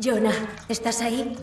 Jonah, ¿estás ahí?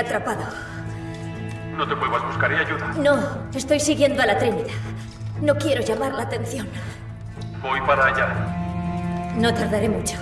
Atrapado. No te muevas, buscaré ayuda. No, estoy siguiendo a la Trinidad. No quiero llamar la atención. Voy para allá. No tardaré mucho.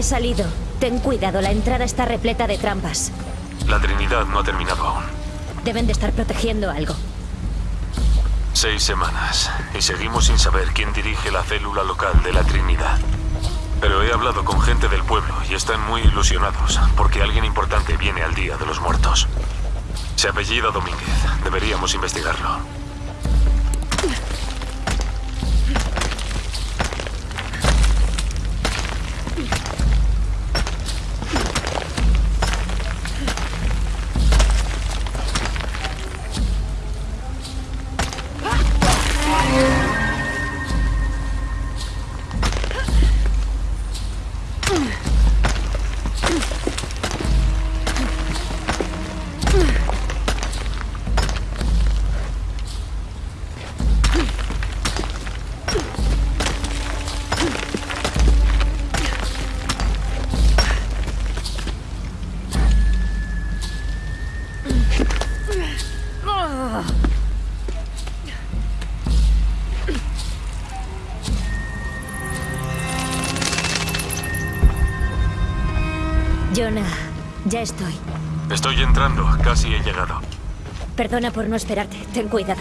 He salido. Ten cuidado, la entrada está repleta de trampas. La Trinidad no ha terminado aún. Deben de estar protegiendo algo. Seis semanas y seguimos sin saber quién dirige la célula local de la Trinidad. Pero he hablado con gente del pueblo y están muy ilusionados porque alguien importante viene al Día de los Muertos. Se apellida Domínguez. Deberíamos investigarlo. Perdona por no esperarte. Ten cuidado.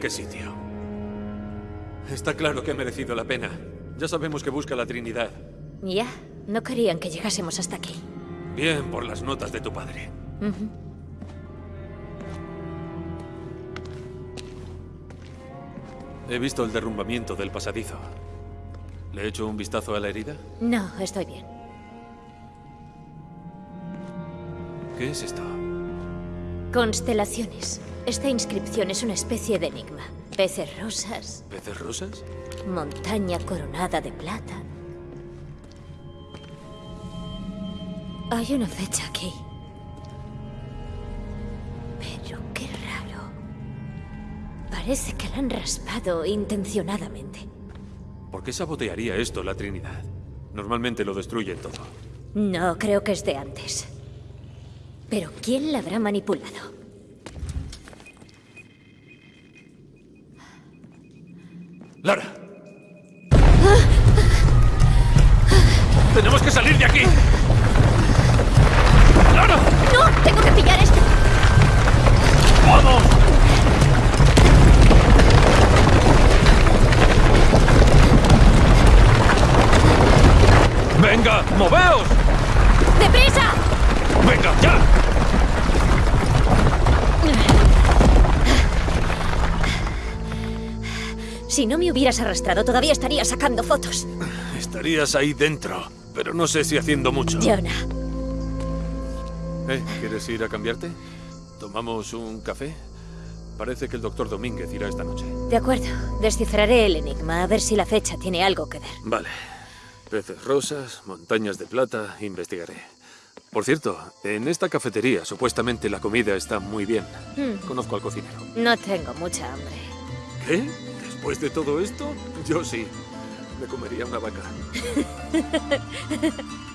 Qué sitio. Está claro que ha merecido la pena. Ya sabemos que busca la Trinidad. Ya, no querían que llegásemos hasta aquí. Bien por las notas de tu padre. He visto el derrumbamiento del pasadizo. ¿Le he hecho un vistazo a la herida? No, estoy bien. ¿Qué es esto? Constelaciones. Esta inscripción es una especie de enigma. Peces rosas, ¿Peces rosas? montaña coronada de plata. Hay una fecha aquí. Pero qué raro. Parece que la han raspado intencionadamente. ¿Por qué sabotearía esto la Trinidad? Normalmente lo destruyen todo. No, creo que es de antes. Pero ¿quién la habrá manipulado? ¡Lara! ¡Tenemos que salir de aquí! ¡Lara! ¡No! ¡Tengo que pillar esto! ¡Vamos! ¡Venga! ¡Moveos! ¡Deprisa! ¡Venga, ya! Si no me hubieras arrastrado, todavía estaría sacando fotos. Estarías ahí dentro, pero no sé si haciendo mucho. Jonah, ¿Eh? ¿Quieres ir a cambiarte? ¿Tomamos un café? Parece que el doctor Domínguez irá esta noche. de acuerdo. Descifraré el enigma a ver si la fecha tiene algo que ver. Vale. Peces rosas, montañas de plata, investigaré. Por cierto, en esta cafetería supuestamente la comida está muy bien. Conozco al cocinero. No tengo mucha hambre. ¿Qué? ¿Después de todo esto? Yo sí. Me comería una vaca.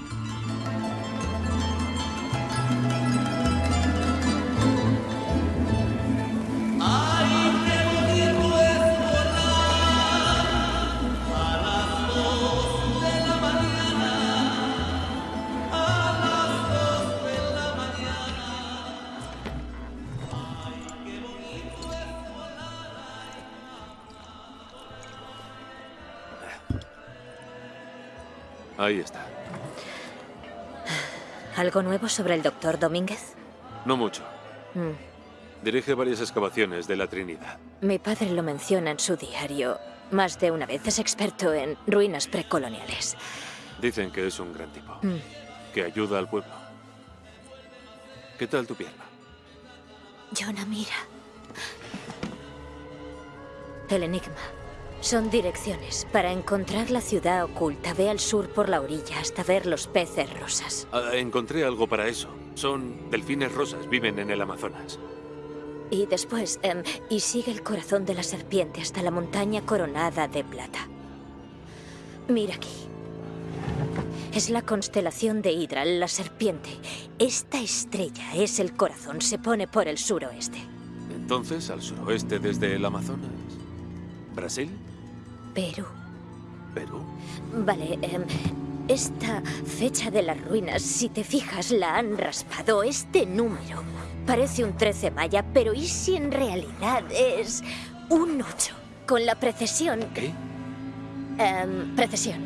¿Algo nuevo sobre el doctor Domínguez? No mucho. Mm. Dirige varias excavaciones de la Trinidad. Mi padre lo menciona en su diario. Más de una vez es experto en ruinas precoloniales. Dicen que es un gran tipo. Mm. Que ayuda al pueblo. ¿Qué tal tu pierna? Jonah, mira. El enigma. Son direcciones. Para encontrar la ciudad oculta, ve al sur por la orilla hasta ver los peces rosas. Ah, encontré algo para eso. Son delfines rosas, viven en el Amazonas. Y después, em, y sigue el corazón de la serpiente hasta la montaña coronada de plata. Mira aquí. Es la constelación de Hydra, la serpiente. Esta estrella es el corazón, se pone por el suroeste. Entonces, al suroeste desde el Amazonas. ¿Brasil? Perú. ¿Perú? Vale, em, esta fecha de las ruinas, si te fijas, la han raspado. Este número parece un 13 maya, pero ¿y si en realidad es un 8? Con la precesión... ¿Qué? em, precesión.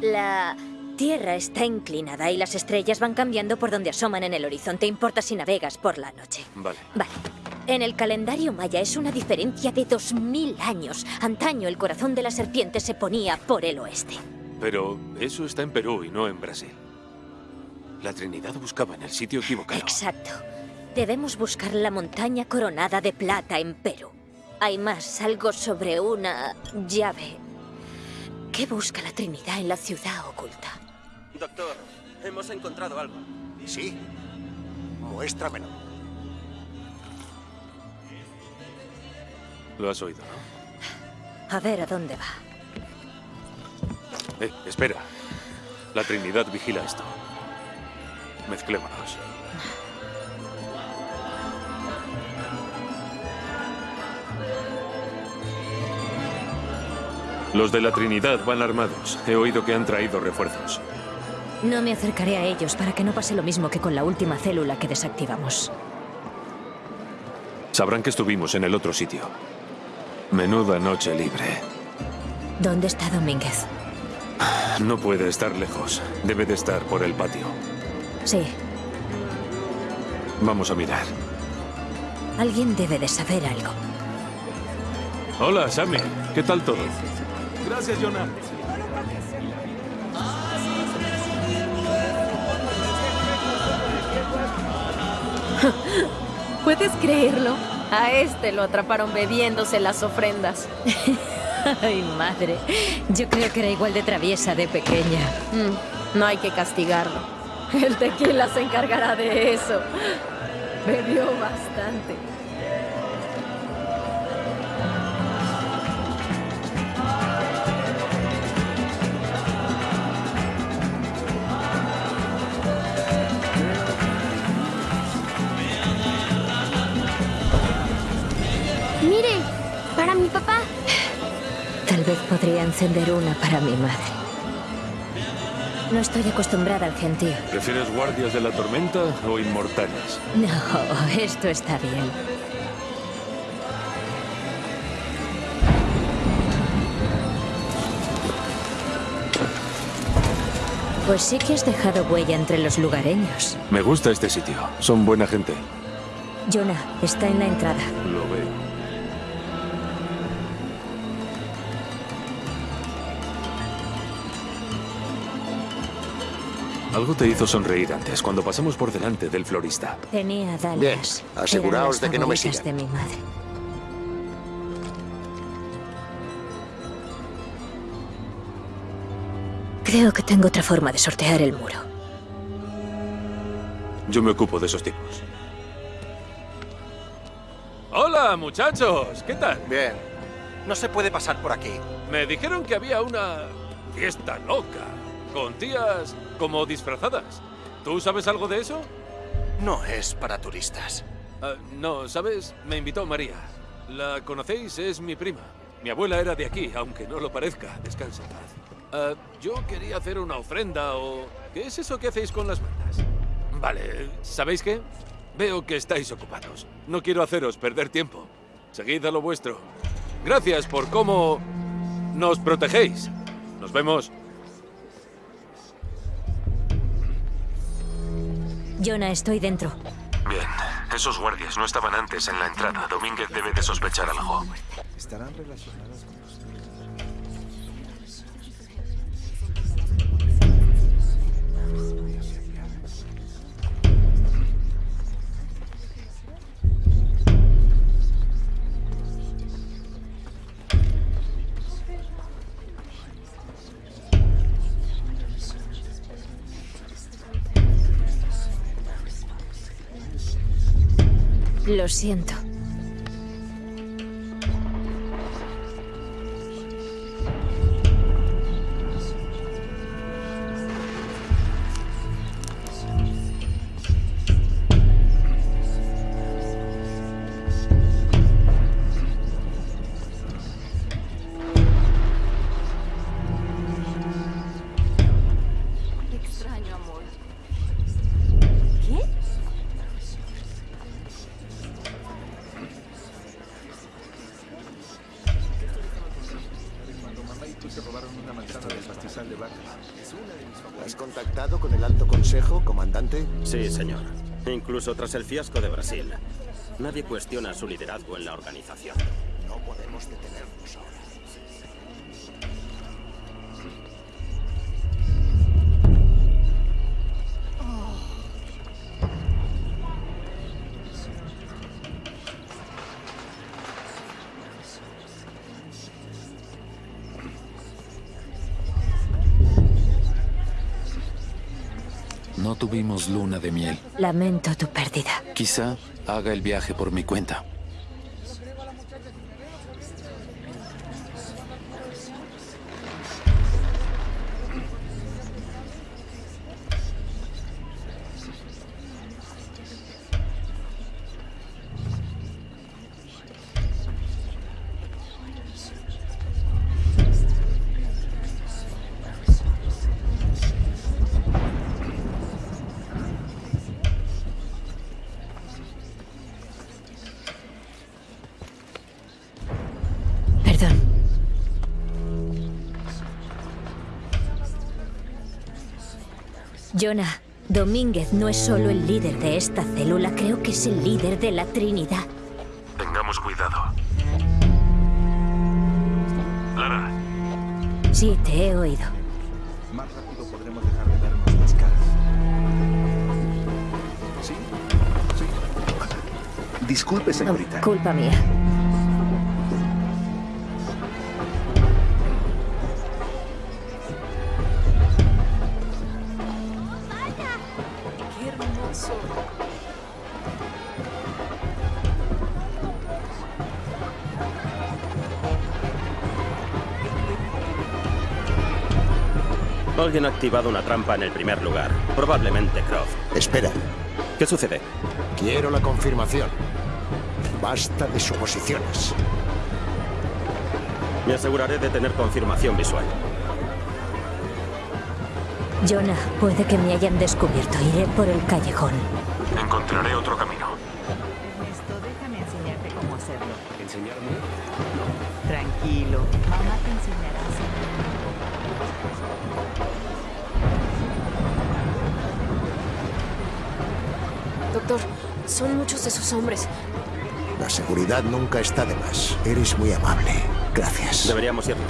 La Tierra está inclinada y las estrellas van cambiando por donde asoman en el horizonte. Importa si navegas por la noche. Vale. Vale. En el calendario maya es una diferencia de 2000 años. Antaño el corazón de la serpiente se ponía por el oeste. Pero eso está en Perú y no en Brasil. La Trinidad buscaba en el sitio equivocado. Exacto. Debemos buscar la montaña coronada de plata en Perú. Hay más, algo sobre una llave. ¿Qué busca la Trinidad en la ciudad oculta? Doctor, hemos encontrado algo. ¿Sí? Muéstramelo. Lo has oído, ¿no? A ver a dónde va. Eh, espera. La Trinidad vigila esto. Mezclémonos. Los de la Trinidad van armados. He oído que han traído refuerzos. No me acercaré a ellos para que no pase lo mismo que con la última célula que desactivamos. Sabrán que estuvimos en el otro sitio. Menuda noche libre. ¿Dónde está Domínguez? No puede estar lejos. Debe de estar por el patio. Sí, Vamos a mirar. alguien debe de saber algo. Hola, Sammy. ¿Qué tal todo? Gracias, Jonah. ¿Puedes creerlo? A este lo atraparon bebiéndose las ofrendas. Ay, madre. Yo creo que era igual de traviesa de pequeña. Mm, no hay que castigarlo. El tequila se encargará de eso. Bebió bastante. Vez podría encender una para mi madre. No estoy acostumbrada al gentío. ¿Prefieres guardias de la tormenta o inmortales? No, esto está bien. Pues sí que has dejado huella entre los lugareños. Me gusta este sitio. Son buena gente. Jonah, está en la entrada. Lo veo. Algo te hizo sonreír antes, cuando pasamos por delante del florista. Tenía dalias. Bien, aseguraos de que no me sigan. de mi madre. Creo que tengo otra forma de sortear el muro. Yo me ocupo de esos tipos. Hola, muchachos. ¿Qué tal? Bien. No se puede pasar por aquí. Me dijeron que había una fiesta loca, con tías como disfrazadas. ¿Tú sabes algo de eso? No es para turistas. Ah, no, ¿sabes? Me invitó María. ¿La conocéis? Es mi prima. Mi abuela era de aquí, aunque no lo parezca. Descansa en paz. Ah, yo quería hacer una ofrenda o... ¿Qué es eso que hacéis con las mantas? Vale, ¿sabéis qué? Veo que estáis ocupados. No quiero haceros perder tiempo. Seguid a lo vuestro. Gracias por cómo nos protegéis. Nos vemos. Jonah, estoy dentro. Bien, esos guardias no estaban antes en la entrada. Domínguez debe de sospechar algo. Lo siento. Incluso tras el fiasco de Brasil. Nadie cuestiona su liderazgo en la organización. No podemos detenernos ahora. No tuvimos luna de miel. Lamento tu pérdida. Quizá haga el viaje por mi cuenta. Jonah, Domínguez no es solo el líder de esta célula, creo que es el líder de la Trinidad. Tengamos cuidado. Lara, Sí, te he oído. Más rápido podremos dejar de vernos las caras. ¿Sí? Sí. Disculpe, Oh, señorita. Culpa mía. Alguien ha activado una trampa en el primer lugar. Probablemente Croft. Espera, ¿Qué sucede? quiero la confirmación. Basta de suposiciones. Me aseguraré de tener confirmación visual. Jonah, puede que me hayan descubierto. Iré por el callejón. encontraré otro camino. Doctor, son muchos esos hombres. La seguridad nunca está de más. Eres muy amable. Gracias. Deberíamos irnos.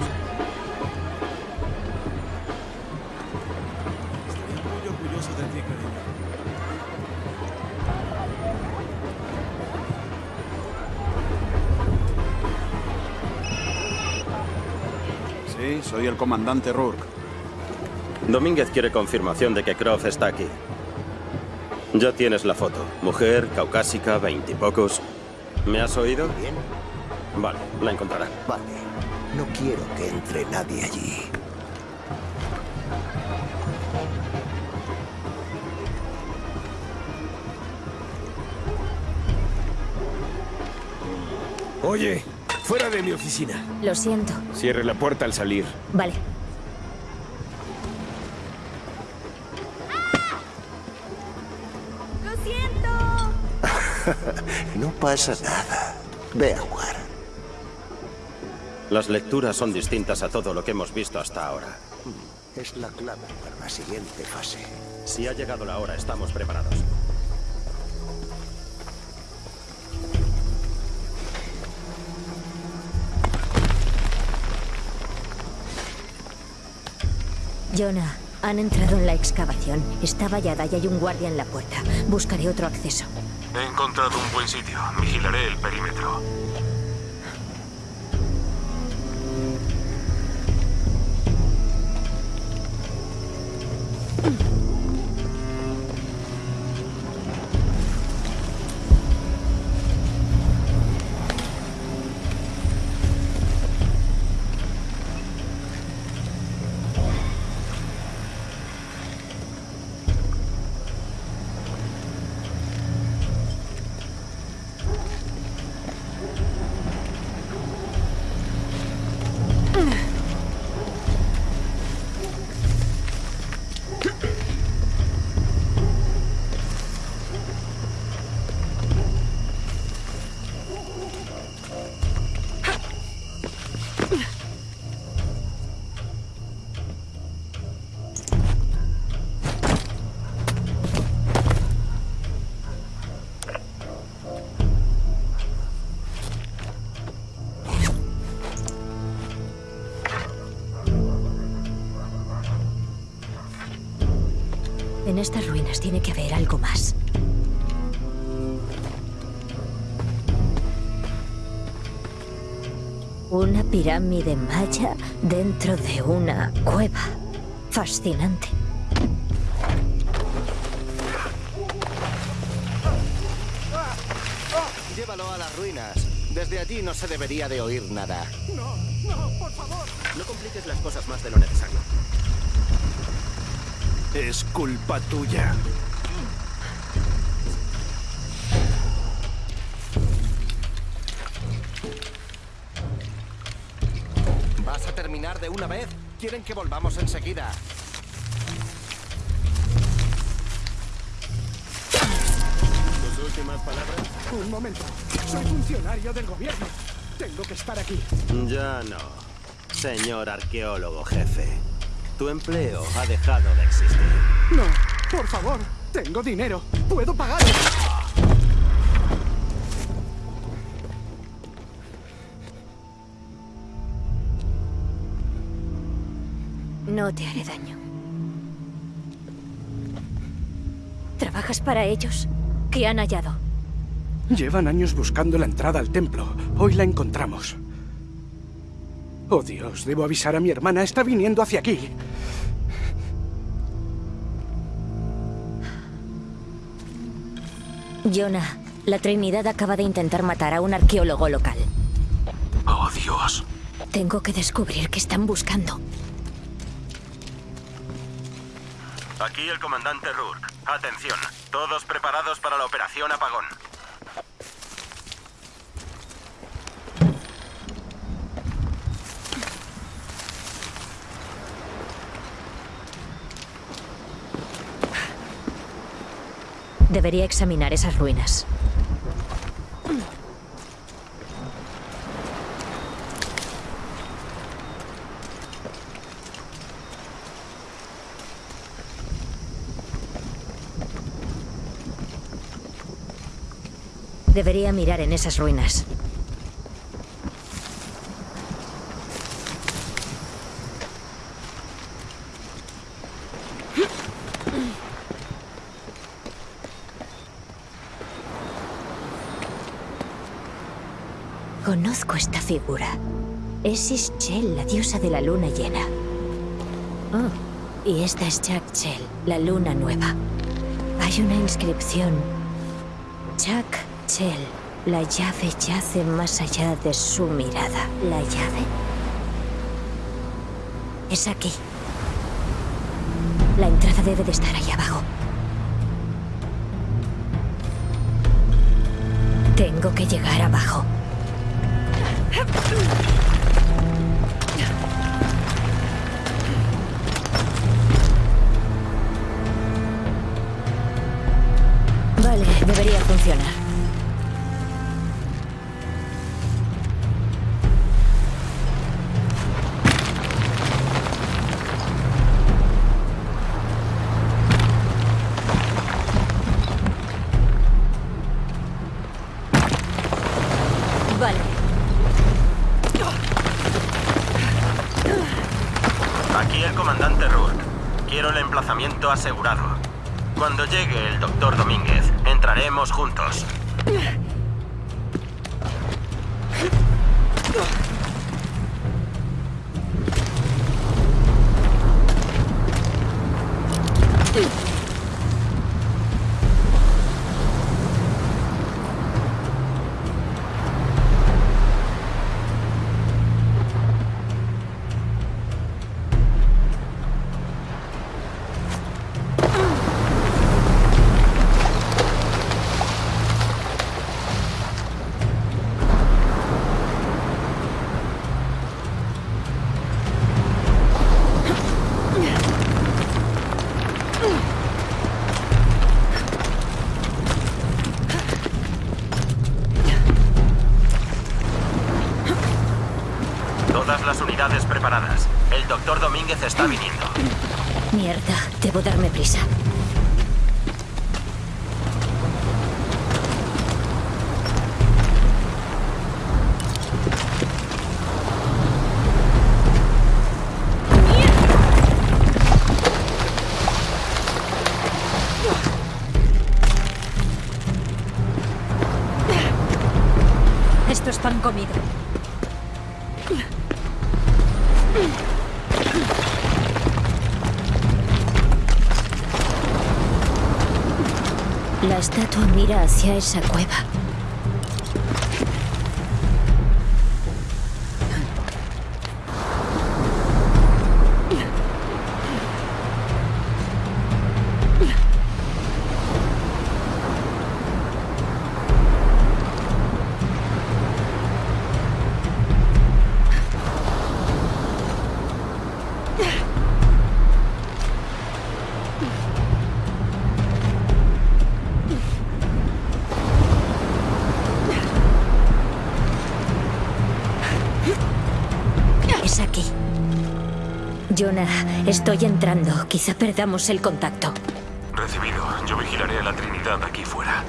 Muy orgulloso de ti, cariño. Sí, soy el comandante Rourke. Domínguez quiere confirmación de que Croft está aquí. Ya tienes la foto. Mujer, caucásica, veintipocos. ¿Me has oído? Bien, Vale, la encontrará. vale. No quiero que entre nadie allí. Oye, fuera de mi oficina. Lo siento. Cierre la puerta al salir. Vale. Pasa nada. Ve a jugar. Las lecturas son distintas a todo lo que hemos visto hasta ahora. Es la clave para la siguiente fase. Si ha llegado la hora, estamos preparados. Jonah, han entrado en la excavación. Está vallada y hay un guardia en la puerta. Buscaré otro acceso. Encontrado un buen sitio. Vigilaré el perímetro. Estas ruinas tiene que haber algo más. Una pirámide maya dentro de una cueva. Fascinante. Llévalo a las ruinas. Desde allí no se debería de oír nada. No compliques las cosas más de lo necesario. Es culpa tuya. ¿Vas a terminar de una vez? Quieren que volvamos enseguida. ¿Tus últimas palabras? Un momento. Soy funcionario del gobierno. Tengo que estar aquí. Ya no. Señor arqueólogo jefe. Tu empleo ha dejado de existir. No, Por favor, tengo dinero. Puedo pagar. No te haré daño. ¿Trabajas para ellos? ¿Qué han hallado? Llevan años buscando la entrada al templo. Hoy la encontramos. Oh Dios, debo avisar a mi hermana. Está viniendo hacia aquí. Jonah, la Trinidad acaba de intentar matar a un arqueólogo local. Oh, Dios. Tengo que descubrir qué están buscando. Aquí el comandante Rourke. Atención, todos preparados para la operación Apagón. Debería examinar esas ruinas. Debería mirar en esas ruinas. Conozco esta figura. Es Ischel, la diosa de la luna llena. Oh, y esta es Jack Chel, la luna nueva. Hay una inscripción. Jack Chel, la llave yace más allá de su mirada. ¿La llave? Es aquí. La entrada debe de estar ahí abajo. Tengo que llegar abajo. Vale, debería funcionar. Esa Jonah, estoy entrando. Quizá perdamos el contacto. Recibido. Yo vigilaré a la Trinidad aquí fuera.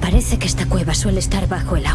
Parece que esta cueva suele estar bajo el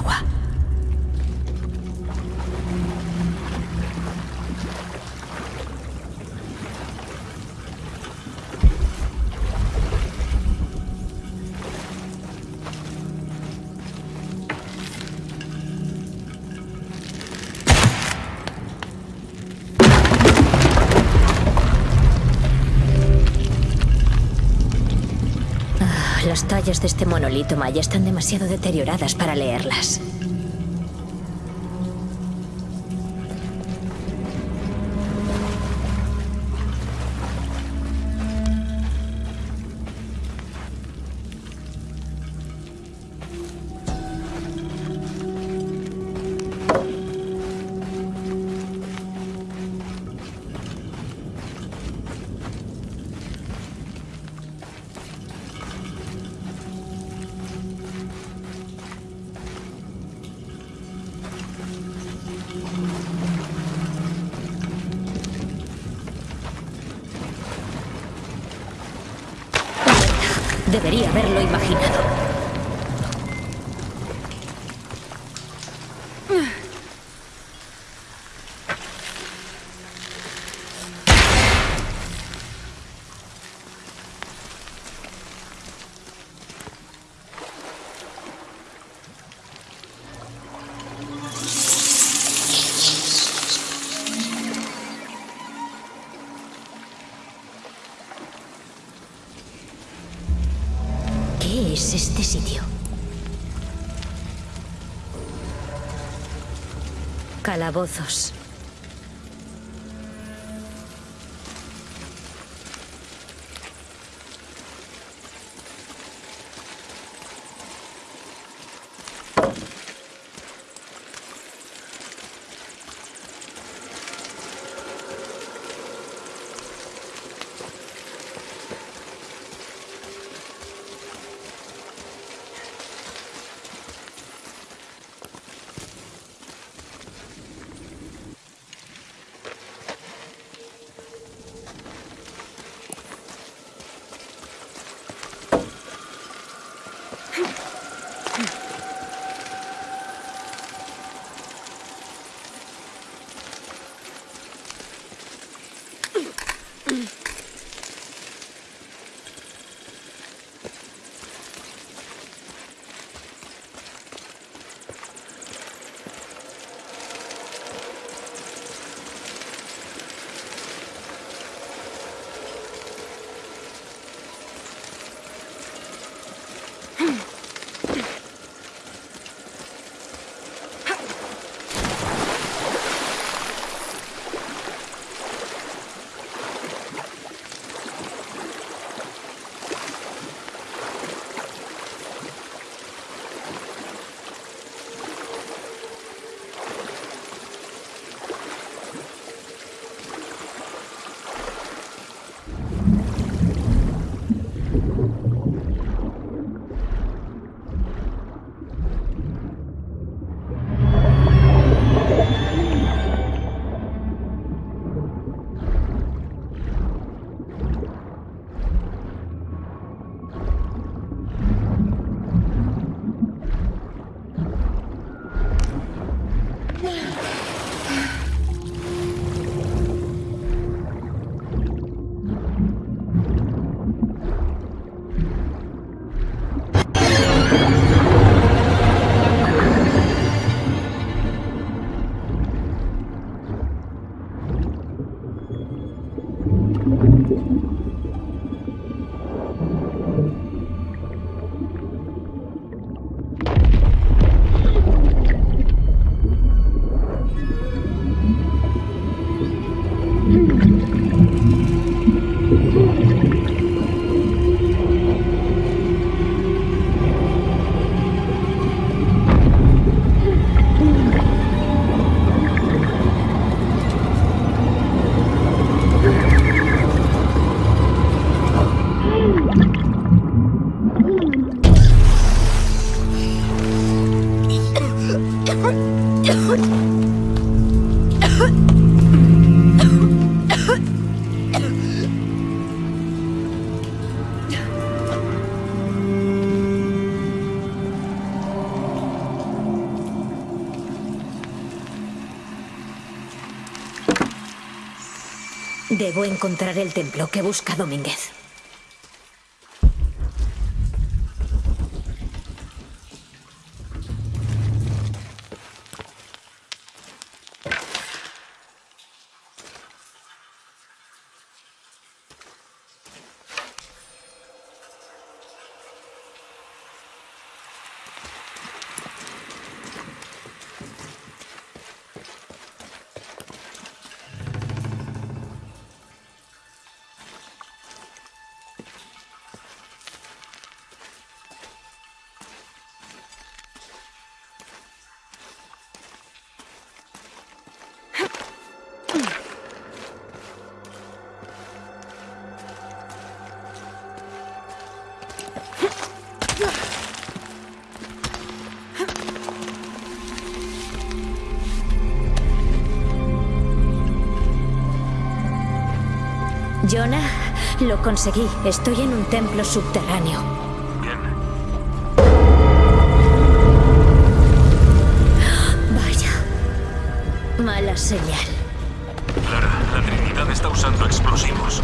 tallas de este monolito maya están demasiado deterioradas para leerlas. Calabozos. Debo encontrar el templo que busca Domínguez. Lo conseguí. Estoy en un templo subterráneo. Bien. Vaya. Mala señal. Clara, la Trinidad está usando explosivos.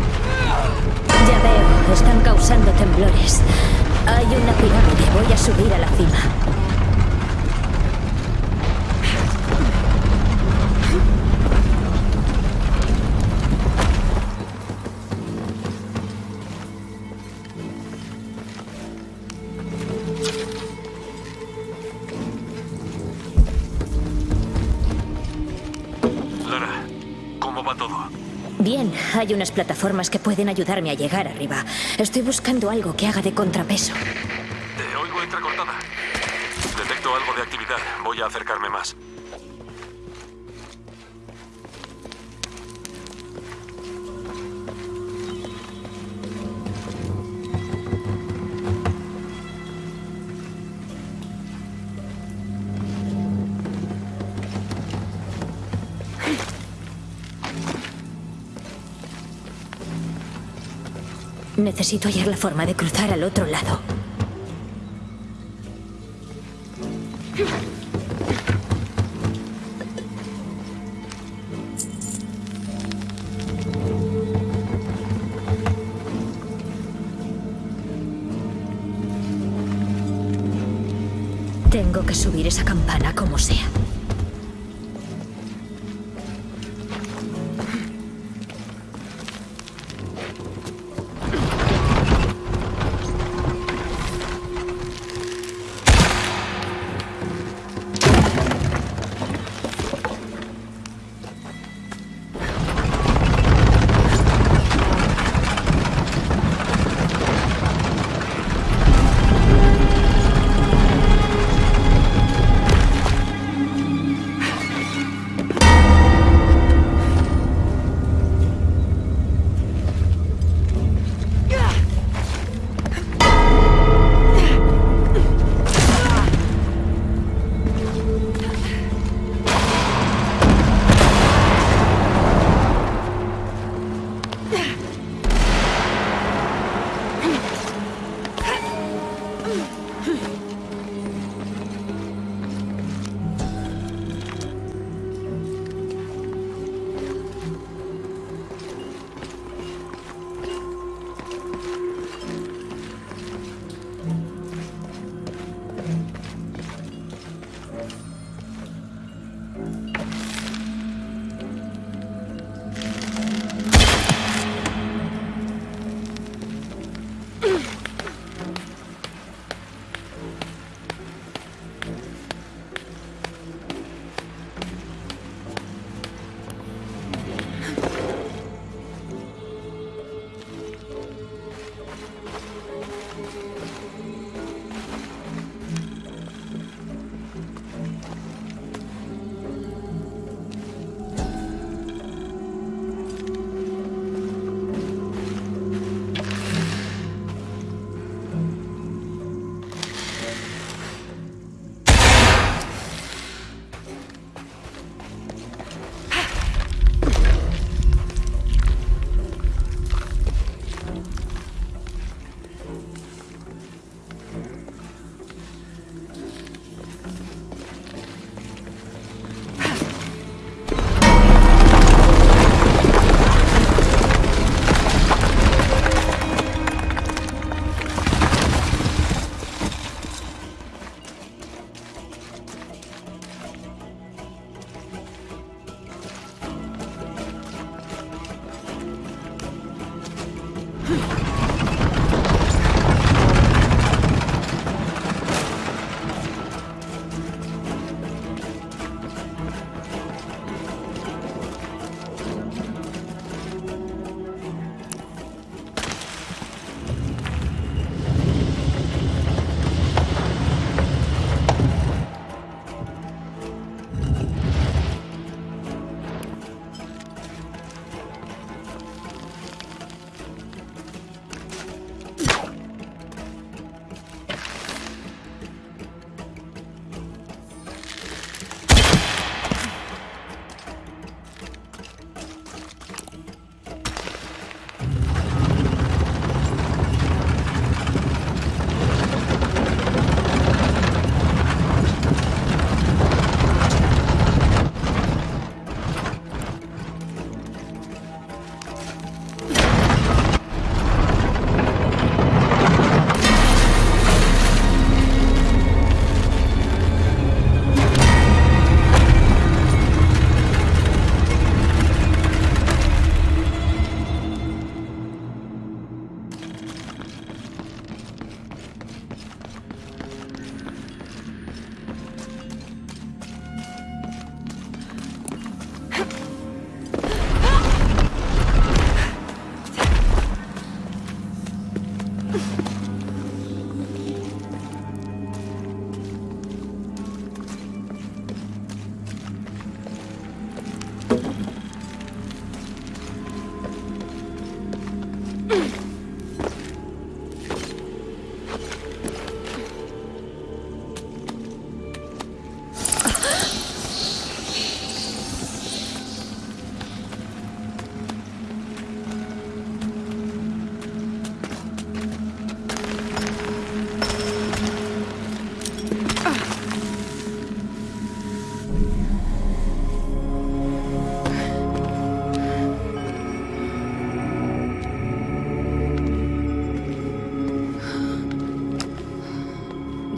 Ya veo, están causando temblores. Hay una pirámide, voy a subir a la cima. Hay unas plataformas que pueden ayudarme a llegar arriba. Estoy buscando algo que haga de contrapeso. Te oigo entrecortada. Detecto algo de actividad. Voy a acercarme más. Necesito hallar la forma de cruzar al otro lado.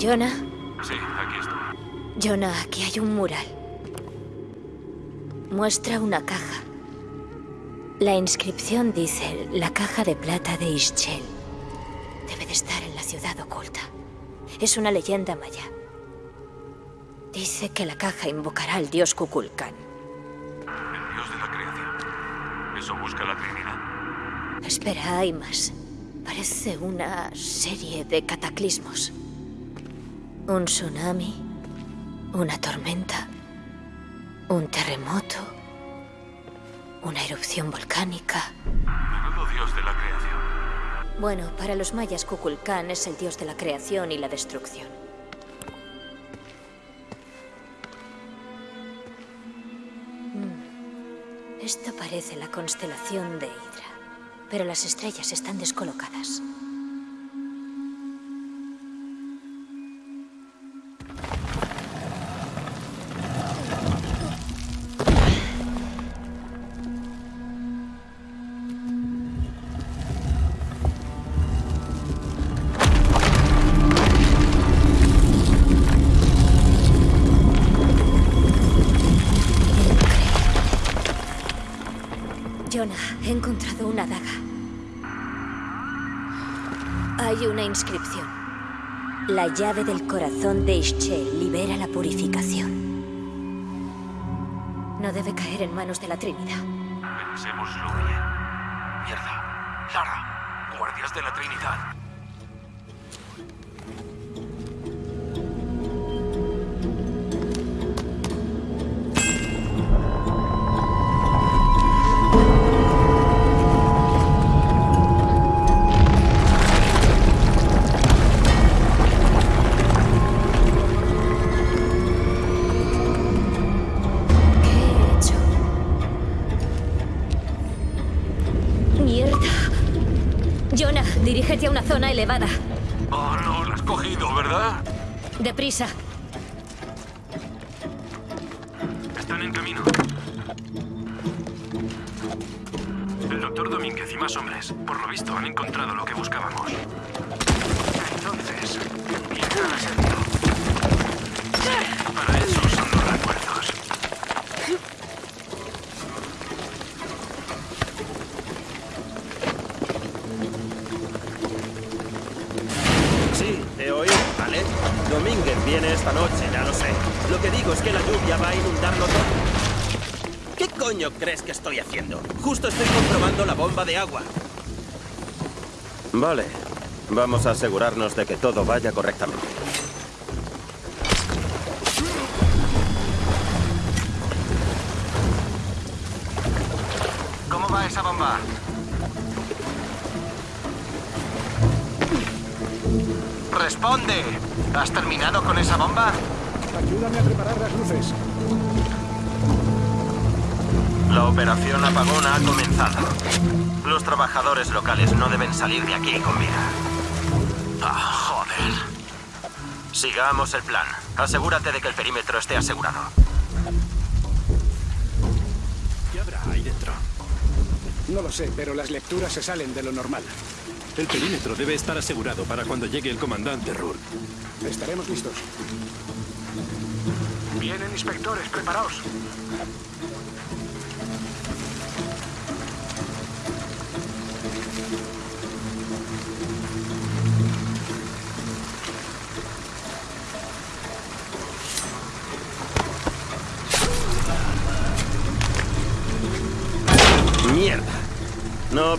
Jonah, Sí, aquí estoy. Jonah, aquí hay un mural. Muestra una caja. La inscripción dice la caja de plata de Ischel. Debe de estar en la ciudad oculta. Es una leyenda maya. Dice que la caja invocará al dios Kukulkan. El dios de la creación. Eso busca la Trinidad. Espera, hay más. Parece una serie de cataclismos. Un tsunami, una tormenta, un terremoto, una erupción volcánica. Menudo dios de la creación. Bueno, para los mayas Kukulkan es el dios de la creación y la destrucción. Mm. Esto parece la constelación de Hydra, pero las estrellas están descolocadas. Una daga. Hay una inscripción. La llave del corazón de Ischel libera la purificación. No debe caer en manos de la Trinidad. Pensémoslo bien. Mierda. Lara. Guardias de la Trinidad. Jonah, dirígete a una zona elevada. Oh, no, la has cogido, ¿verdad? Deprisa. Están en camino. El doctor Domínguez y más hombres, por lo visto, han encontrado lo que buscábamos. Entonces, ¿quién crees que estoy haciendo? Justo estoy comprobando la bomba de agua. Vale. Vamos a asegurarnos de que todo vaya correctamente. ¿Cómo va esa bomba? ¡Responde! ¿Has terminado con esa bomba? Ayúdame a preparar las luces. La operación apagona ha comenzado. Los trabajadores locales no deben salir de aquí con vida. Ah, joder. Sigamos el plan. Asegúrate de que el perímetro esté asegurado. ¿Qué habrá ahí dentro? No lo sé, pero las lecturas se salen de lo normal. El perímetro debe estar asegurado para cuando llegue el comandante Rourke. Estaremos listos. Vienen inspectores, preparaos.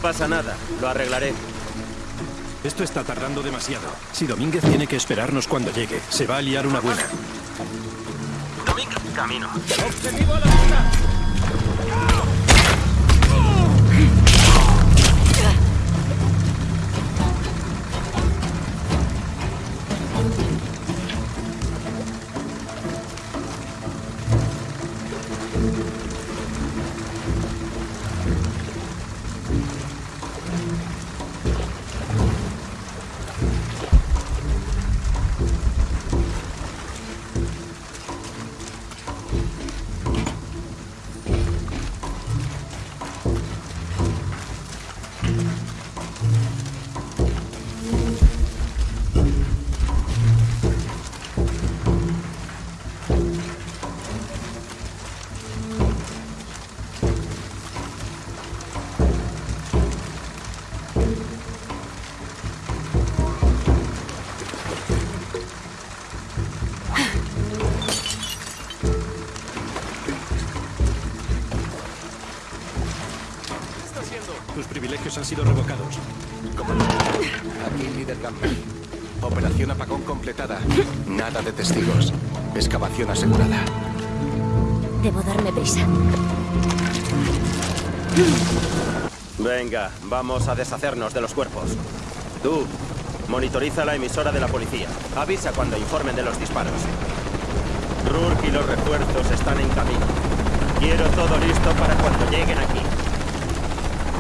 Pasa nada. Lo arreglaré. Esto está tardando demasiado. Si Domínguez tiene que esperarnos cuando llegue, se va a liar una buena. Domínguez, camino. ¡Objetivo a la vista! Venga, vamos a deshacernos de los cuerpos. Tú, monitoriza la emisora de la policía. Avisa cuando informen de los disparos. Rourke y los refuerzos están en camino. Quiero todo listo para cuando lleguen aquí.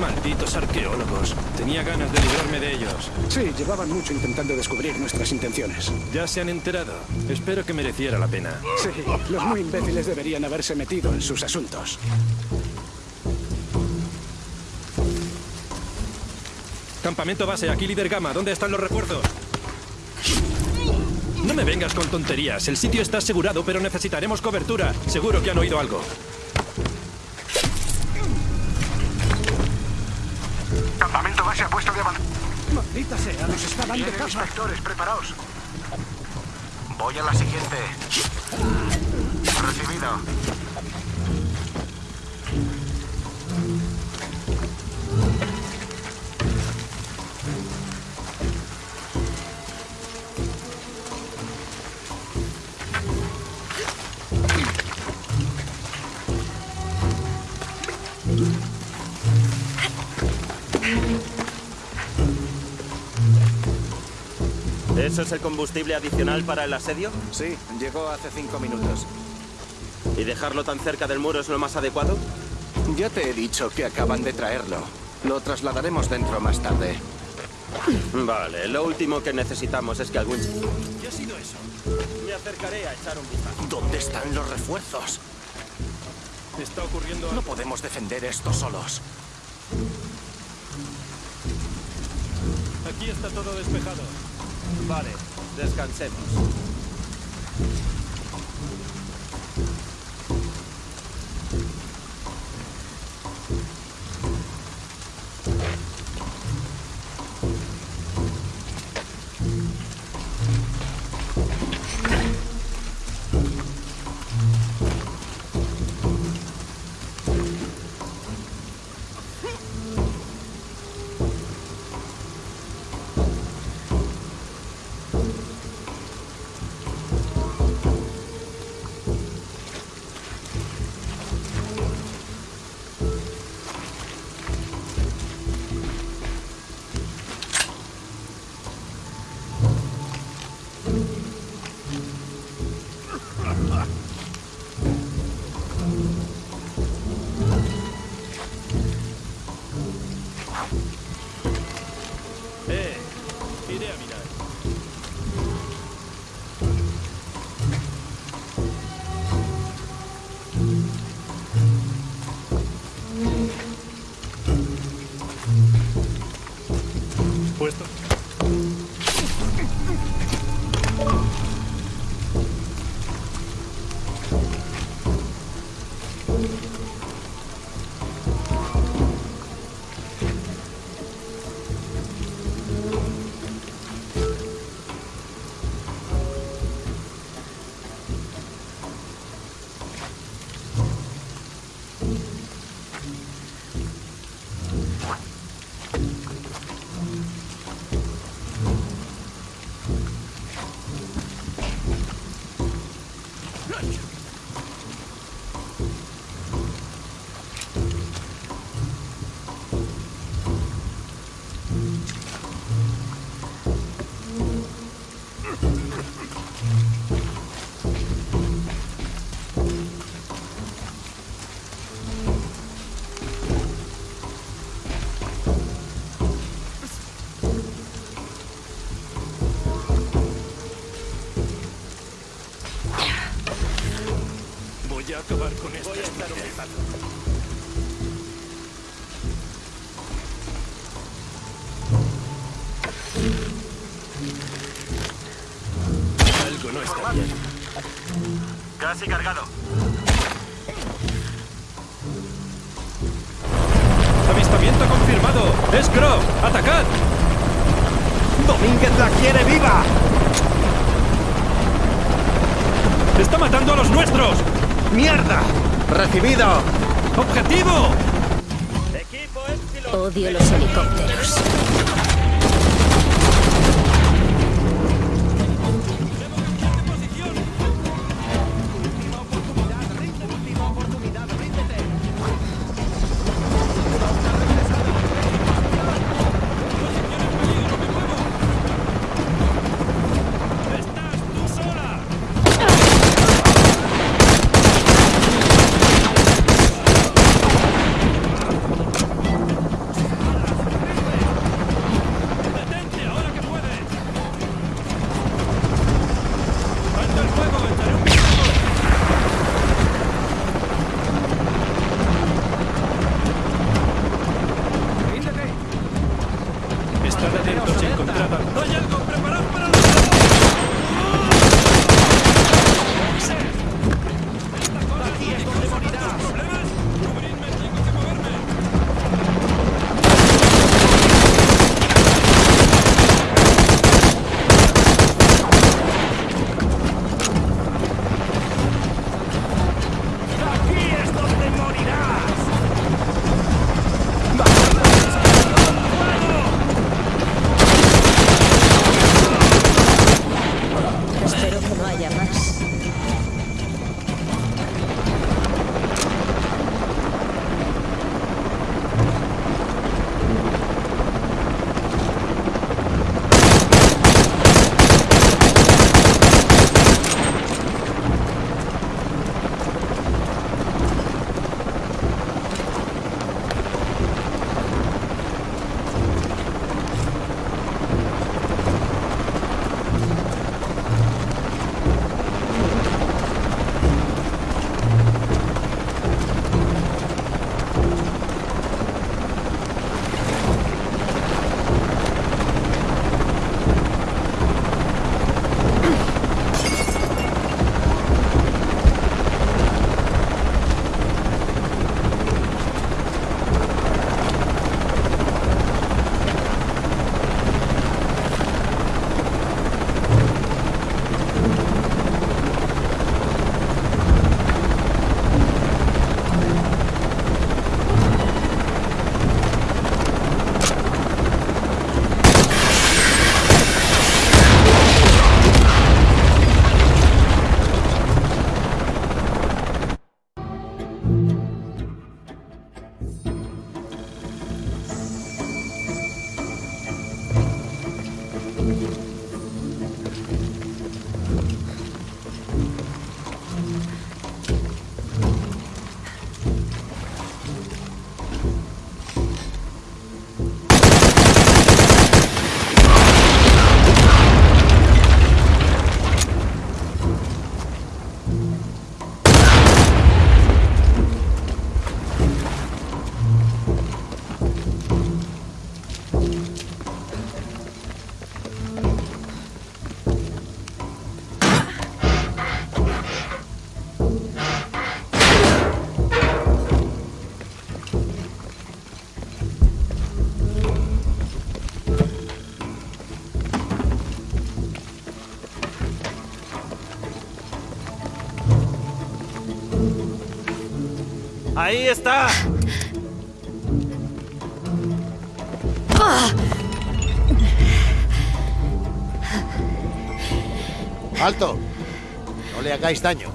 Malditos arqueólogos. Tenía ganas de librarme de ellos. Sí, llevaban mucho intentando descubrir nuestras intenciones. Ya se han enterado. Espero que mereciera la pena. Sí, los muy imbéciles deberían haberse metido en sus asuntos. Campamento base, aquí líder Gama. ¿Dónde están los refuerzos? No me vengas con tonterías. El sitio está asegurado, pero necesitaremos cobertura. Seguro que han oído algo. Campamento base a puesto de avanzada. Maldita sea, nos está dando Vienen inspectores, preparaos. Voy a la siguiente. Recibido. ¿Eso es el combustible adicional para el asedio? Sí, llegó hace cinco minutos. ¿Y dejarlo tan cerca del muro es lo más adecuado? Ya te he dicho que acaban de traerlo. Lo trasladaremos dentro más tarde. Vale, lo último que necesitamos es que algún... ¿Qué ha sido eso? Me acercaré a echar un vistazo. ¿Dónde están los refuerzos? Está ocurriendo No podemos defender esto solos. Aquí está todo despejado. Vale, descansemos. Casi cargado. ¡Avistamiento confirmado! ¡Es Croft! ¡Atacad! ¡Domínguez la quiere viva! ¡Está matando a los nuestros! ¡Mierda! ¡Recibido! ¡Objetivo! Odio los helicópteros. ¡Ahí está! ¡Alto! No le hagáis daño.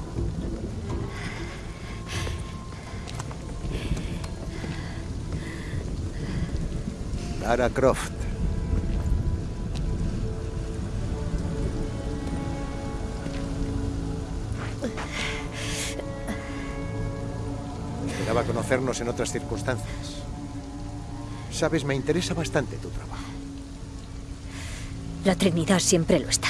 Lara Croft. En otras circunstancias. Sabes, me interesa bastante tu trabajo. La Trinidad siempre lo está.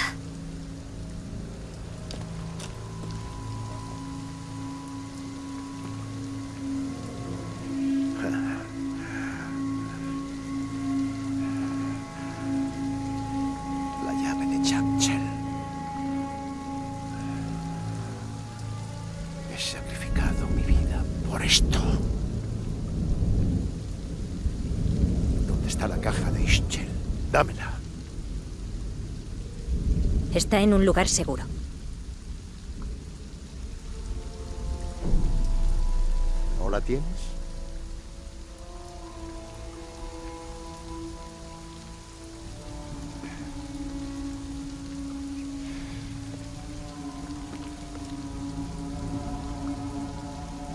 Lugar seguro. ¿No la tienes?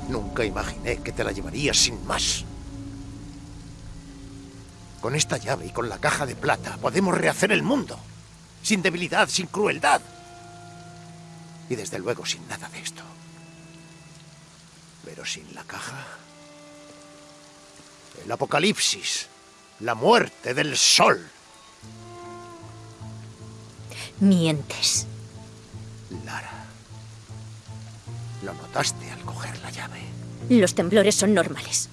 Nunca imaginé que te la llevarías sin más. Con esta llave y con la caja de plata podemos rehacer el mundo. Sin debilidad, sin crueldad. Y desde luego sin nada de esto. Pero sin la caja... El apocalipsis. La muerte del sol. Mientes. Lara. Lo notaste al coger la llave. Los temblores son normales.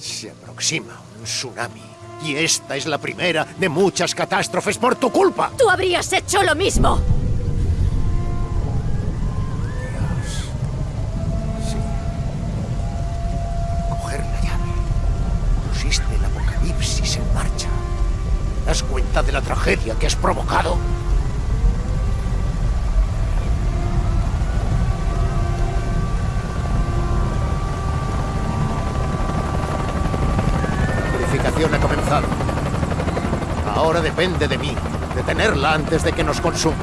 Se aproxima un tsunami. Y esta es la primera de muchas catástrofes por tu culpa. ¡Tú habrías hecho lo mismo! Coger la llave. Pusiste el apocalipsis en marcha. ¿Te das cuenta de la tragedia que has provocado? La purificación ha comenzado. Ahora depende de mí, detenerla antes de que nos consuma.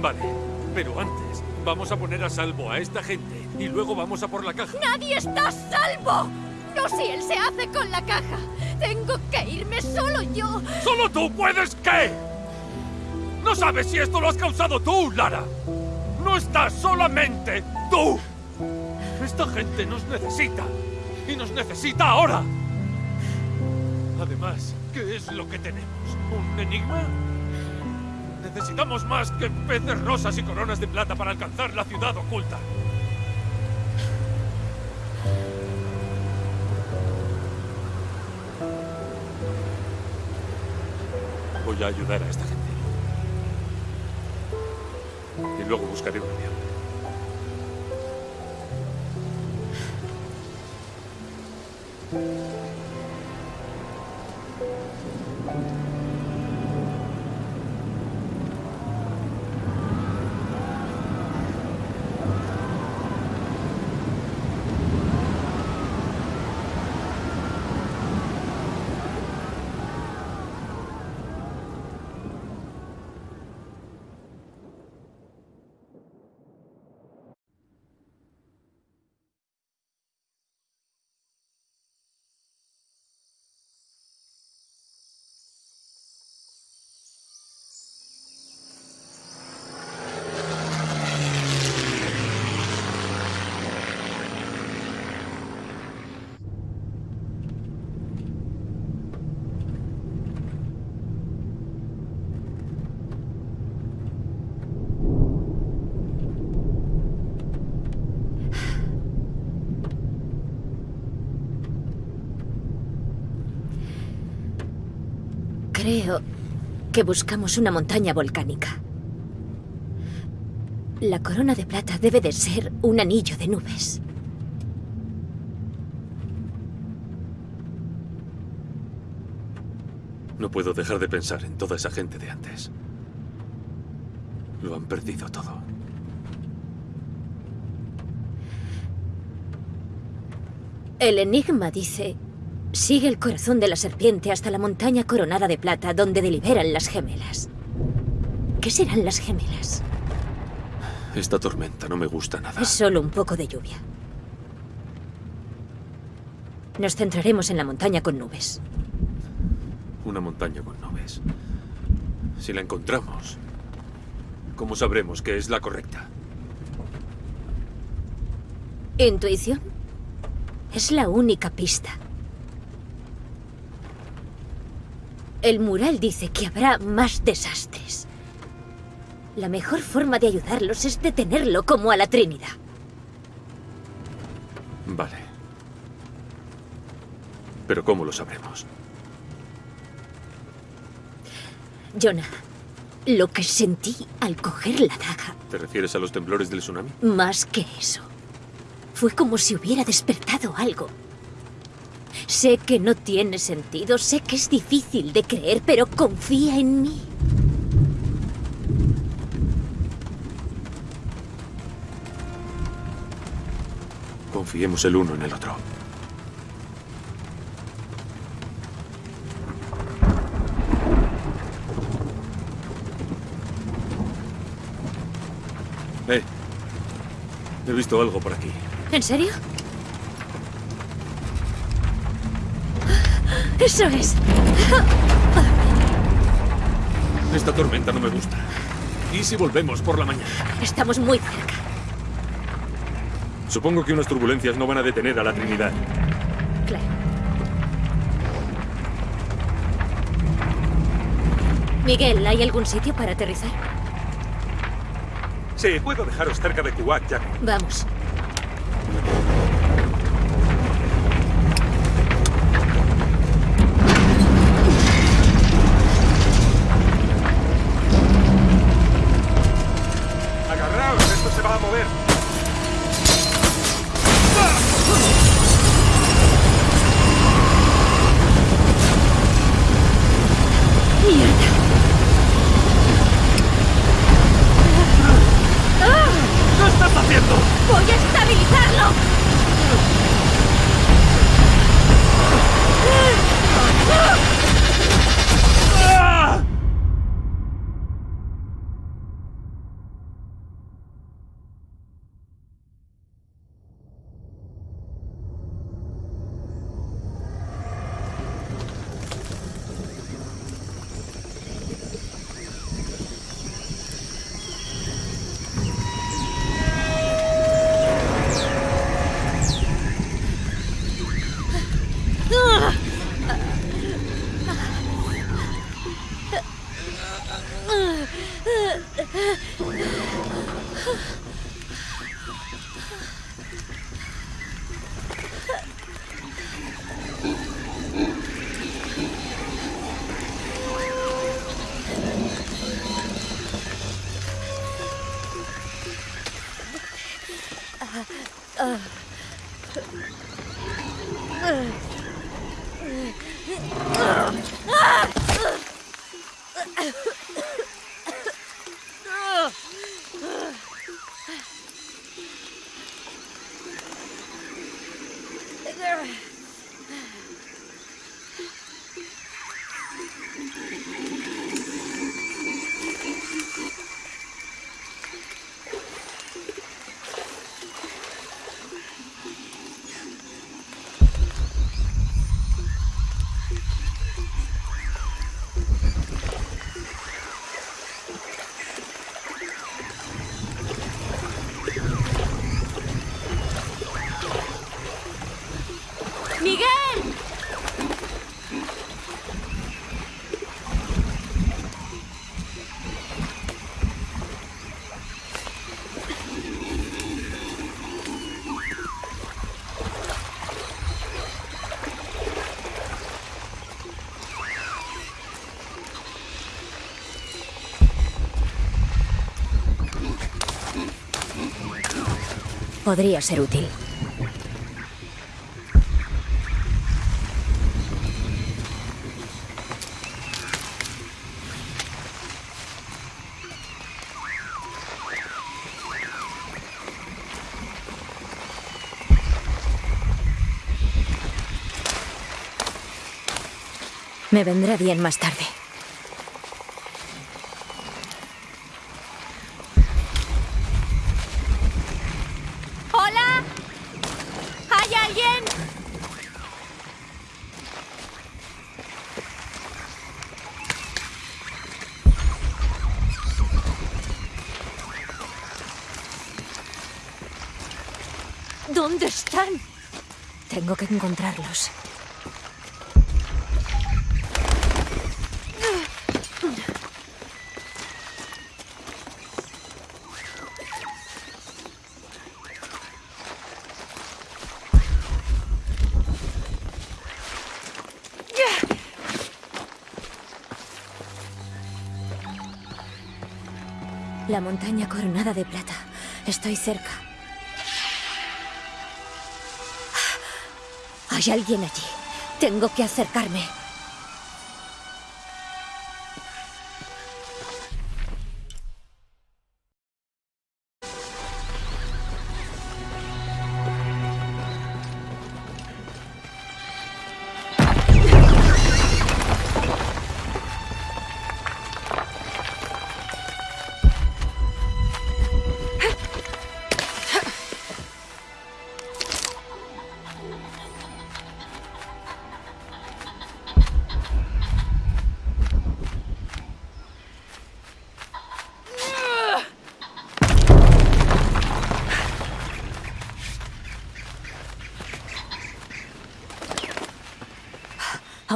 Vale, pero antes vamos a poner a salvo a esta gente y luego vamos a por la caja. ¡Nadie está a salvo! No si él se hace con la caja. Tengo que irme solo yo. ¿Solo tú puedes qué? ¿No sabes si esto lo has causado tú, Lara? No estás solamente tú. Esta gente nos necesita. Y nos necesita ahora. Además, ¿qué es lo que tenemos? ¿Un enigma? Necesitamos más que peces rosas y coronas de plata para alcanzar la ciudad oculta. Voy a ayudar a esta gente. Y luego buscaré un avión. Creo que buscamos una montaña volcánica. La corona de plata debe de ser un anillo de nubes. No puedo dejar de pensar en toda esa gente de antes. Lo han perdido todo. El enigma dice, sigue el corazón de la serpiente hasta la montaña coronada de plata donde deliberan las gemelas. ¿Qué serán las gemelas? Esta tormenta no me gusta nada. Es solo un poco de lluvia. Nos centraremos en la montaña con nubes. Una montaña con nubes. Si la encontramos, ¿cómo sabremos que es la correcta? ¿Intuición? Es la única pista. El mural dice que habrá más desastres. La mejor forma de ayudarlos es detenerlo como a la Trinidad. Vale. Pero ¿cómo lo sabremos? Jonah, lo que sentí al coger la daga, ¿Te refieres a los temblores del tsunami? más que eso, fue como si hubiera despertado algo. Sé que no tiene sentido, sé que es difícil de creer, pero confía en mí. Confiemos el uno en el otro. Eh, he visto algo por aquí. ¿En serio? Eso es. Esta tormenta no me gusta. ¿Y si volvemos por la mañana? Estamos muy cerca. Supongo que unas turbulencias no van a detener a la Trinidad. Claro. Miguel, ¿hay algún sitio para aterrizar? Sí, puedo dejaros cerca de Kuwait, Jack. Vamos. Podría ser útil. Me vendrá bien más tarde. encontrarlos. La montaña coronada de plata. Estoy cerca. Hay alguien allí. Tengo que acercarme.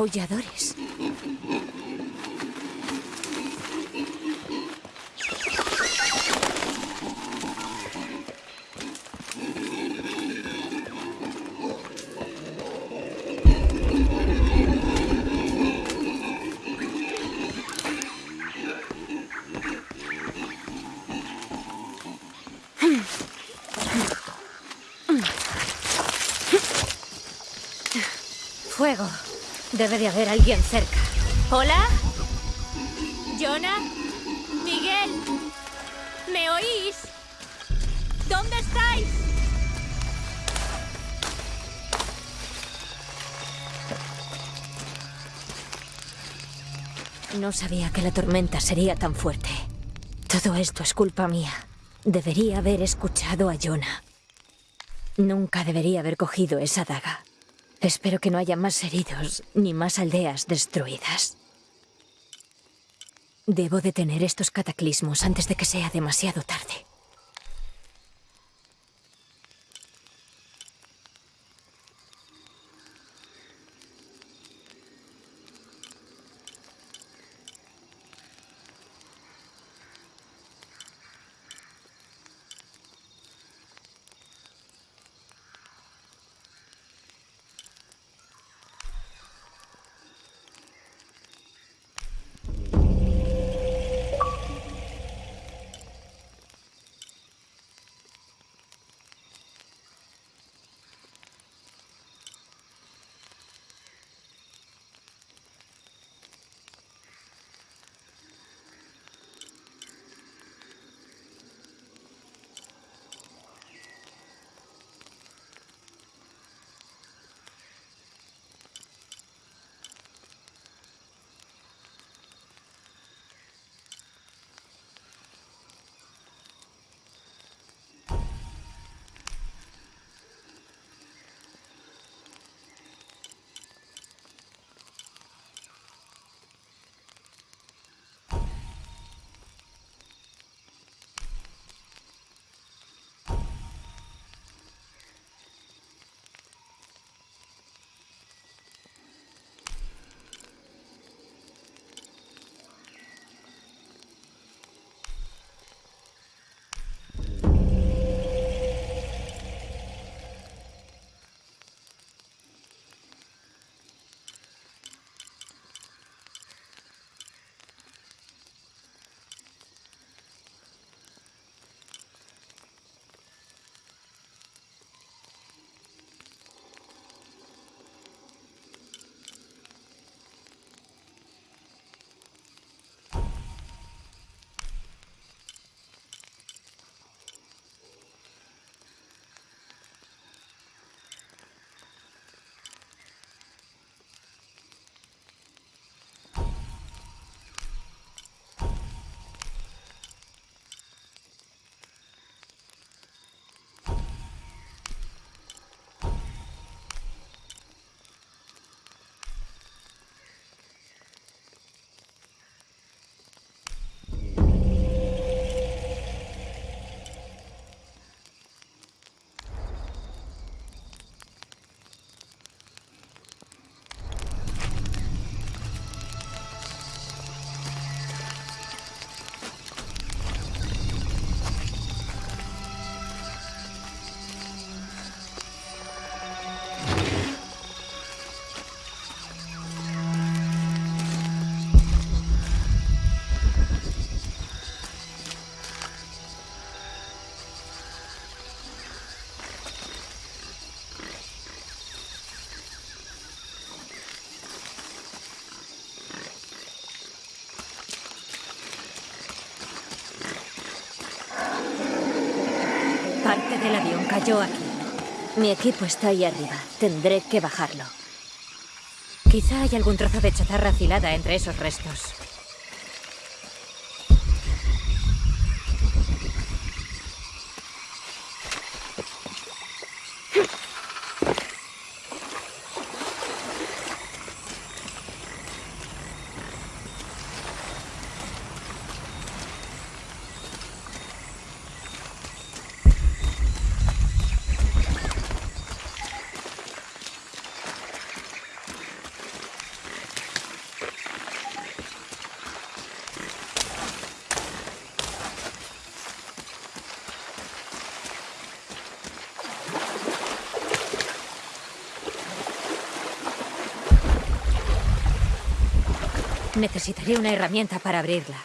Aulladores. Debe de haber alguien cerca. ¿Hola? ¿Jonah? ¿Miguel? ¿Me oís? ¿Dónde estáis? No sabía que la tormenta sería tan fuerte. Todo esto es culpa mía. Debería haber escuchado a Jonah. Nunca debería haber cogido esa daga. Espero que no haya más heridos ni más aldeas destruidas. Debo detener estos cataclismos antes de que sea demasiado tarde. Cayó aquí. Mi equipo está ahí arriba. Tendré que bajarlo. Quizá hay algún trozo de chatarra afilada entre esos restos. Necesitaré una herramienta para abrirla.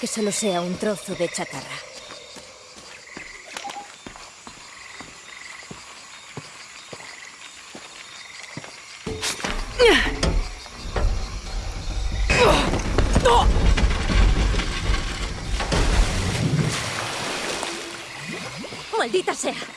Que solo sea un trozo de chatarra. ¡Maldita sea!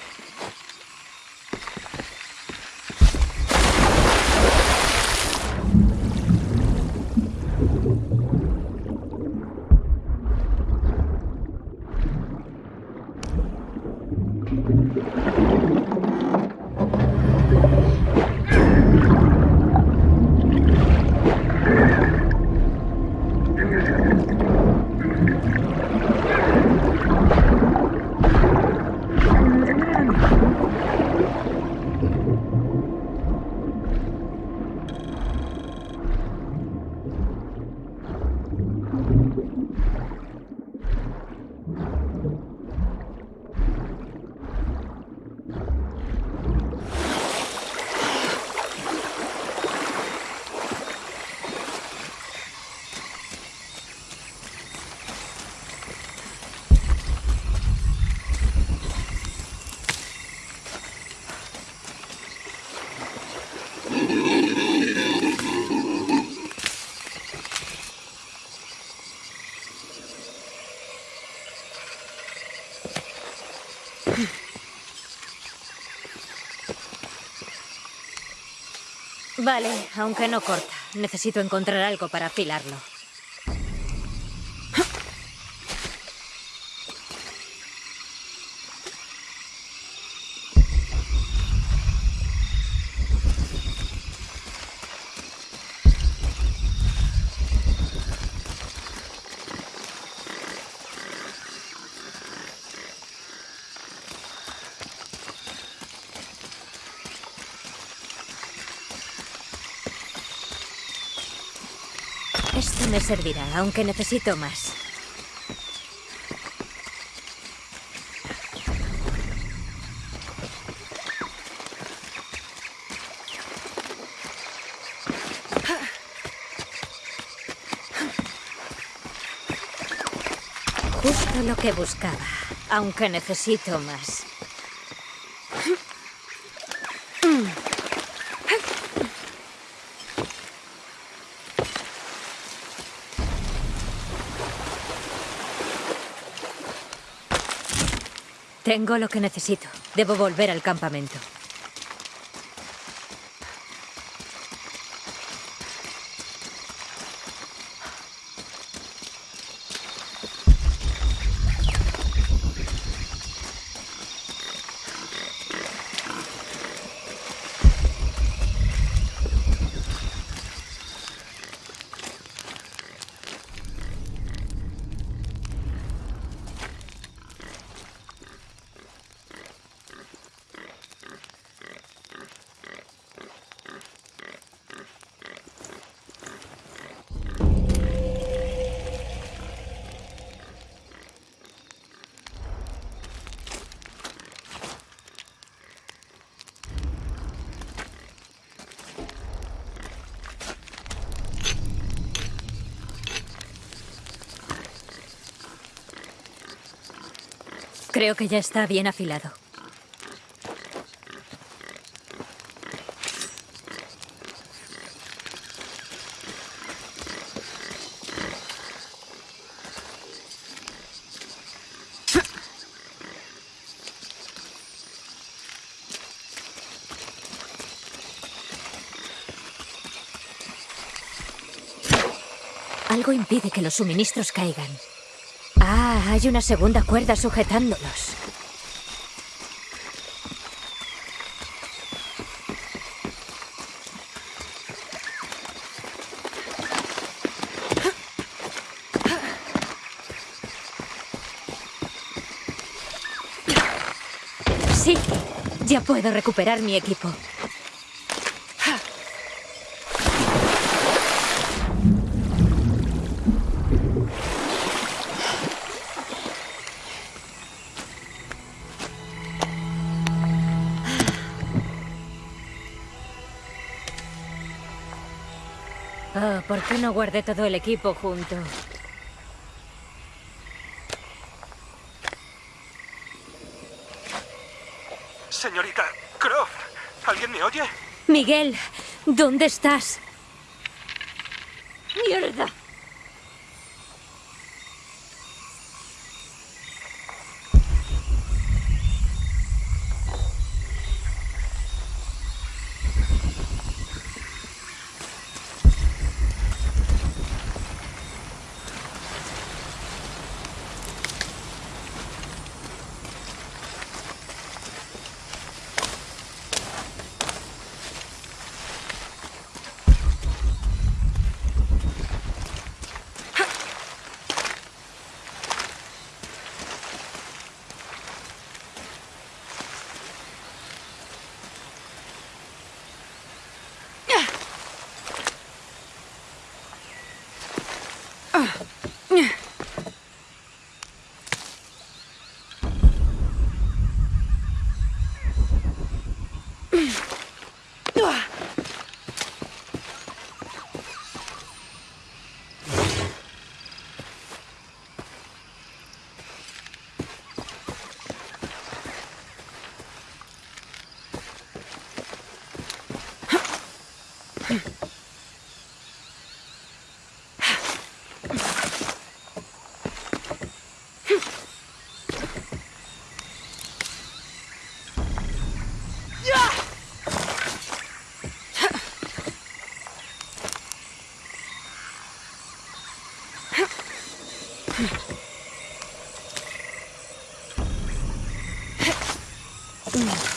Vale, aunque no corta. Necesito encontrar algo para afilarlo. Esto servirá, aunque necesito más. Justo lo que buscaba, aunque necesito más. Tengo lo que necesito. Debo volver al campamento. Creo que ya está bien afilado. Algo impide que los suministros caigan. Hay una segunda cuerda sujetándolos. Sí, ya puedo recuperar mi equipo. Qué no guardé todo el equipo junto? Señorita Croft, ¿alguien me oye? Miguel, ¿dónde estás? Mm.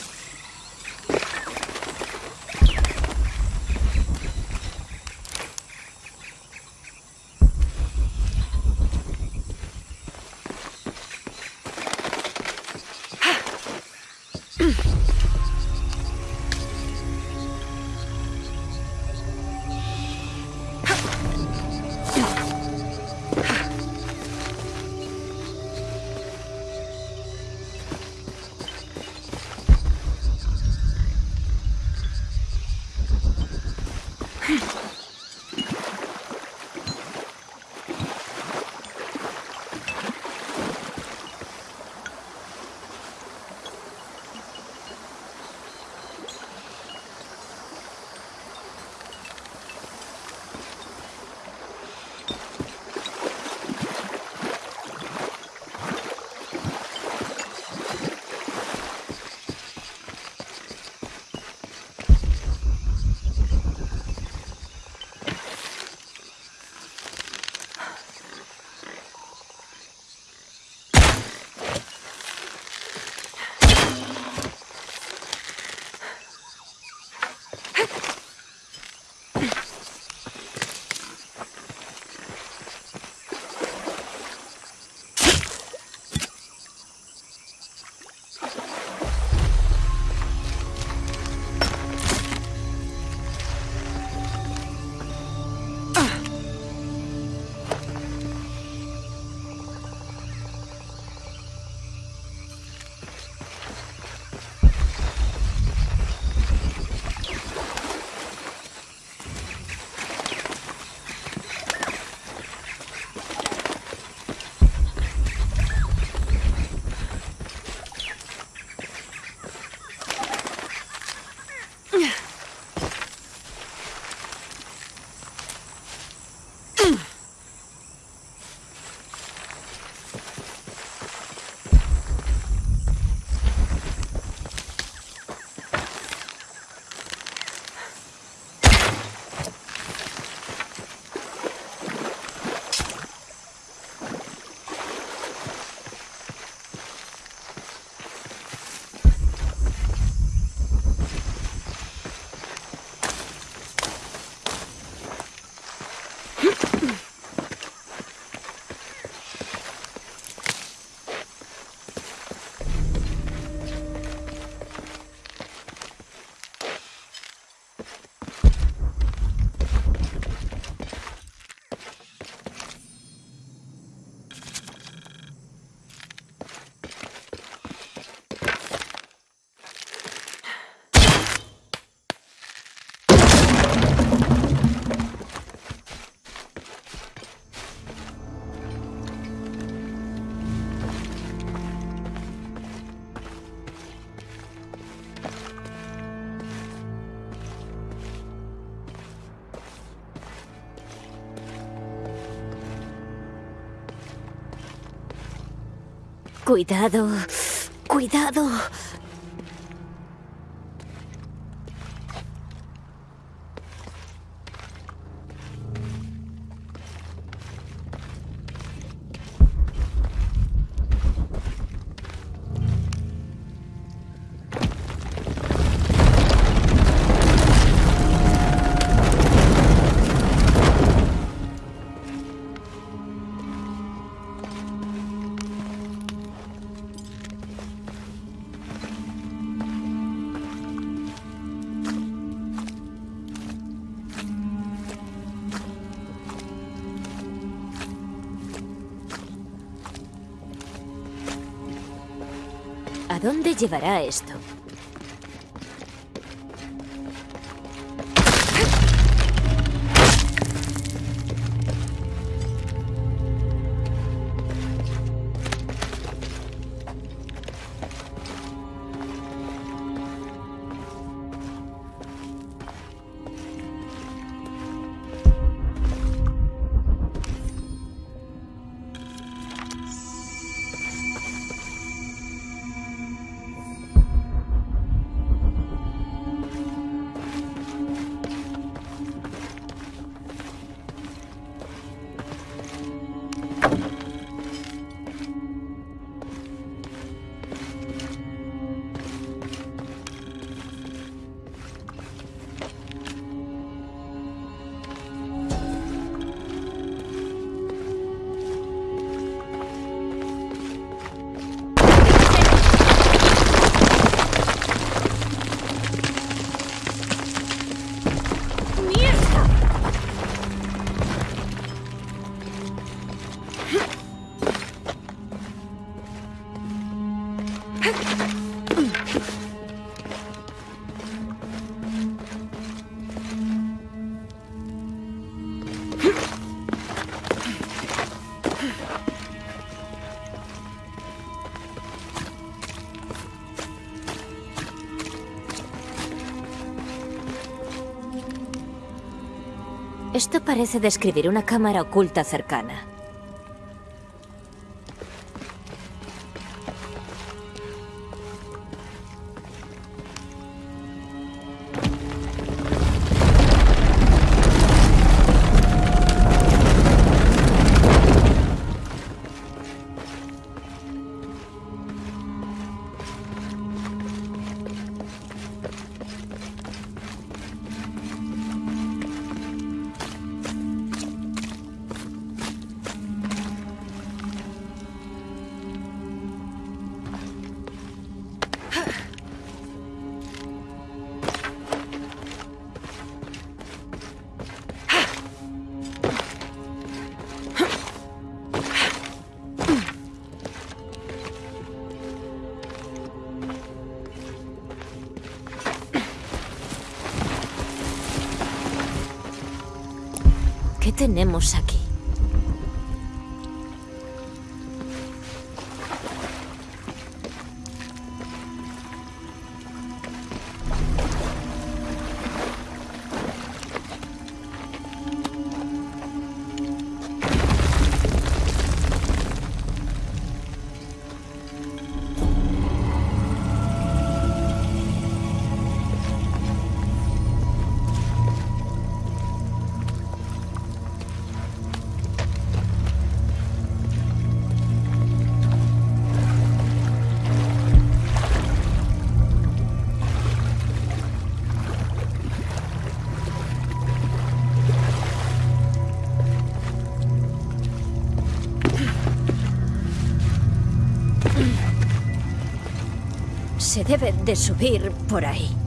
Cuidado. Cuidado. Llevará esto? Esto parece describir una cámara oculta cercana. Se debe de subir por ahí.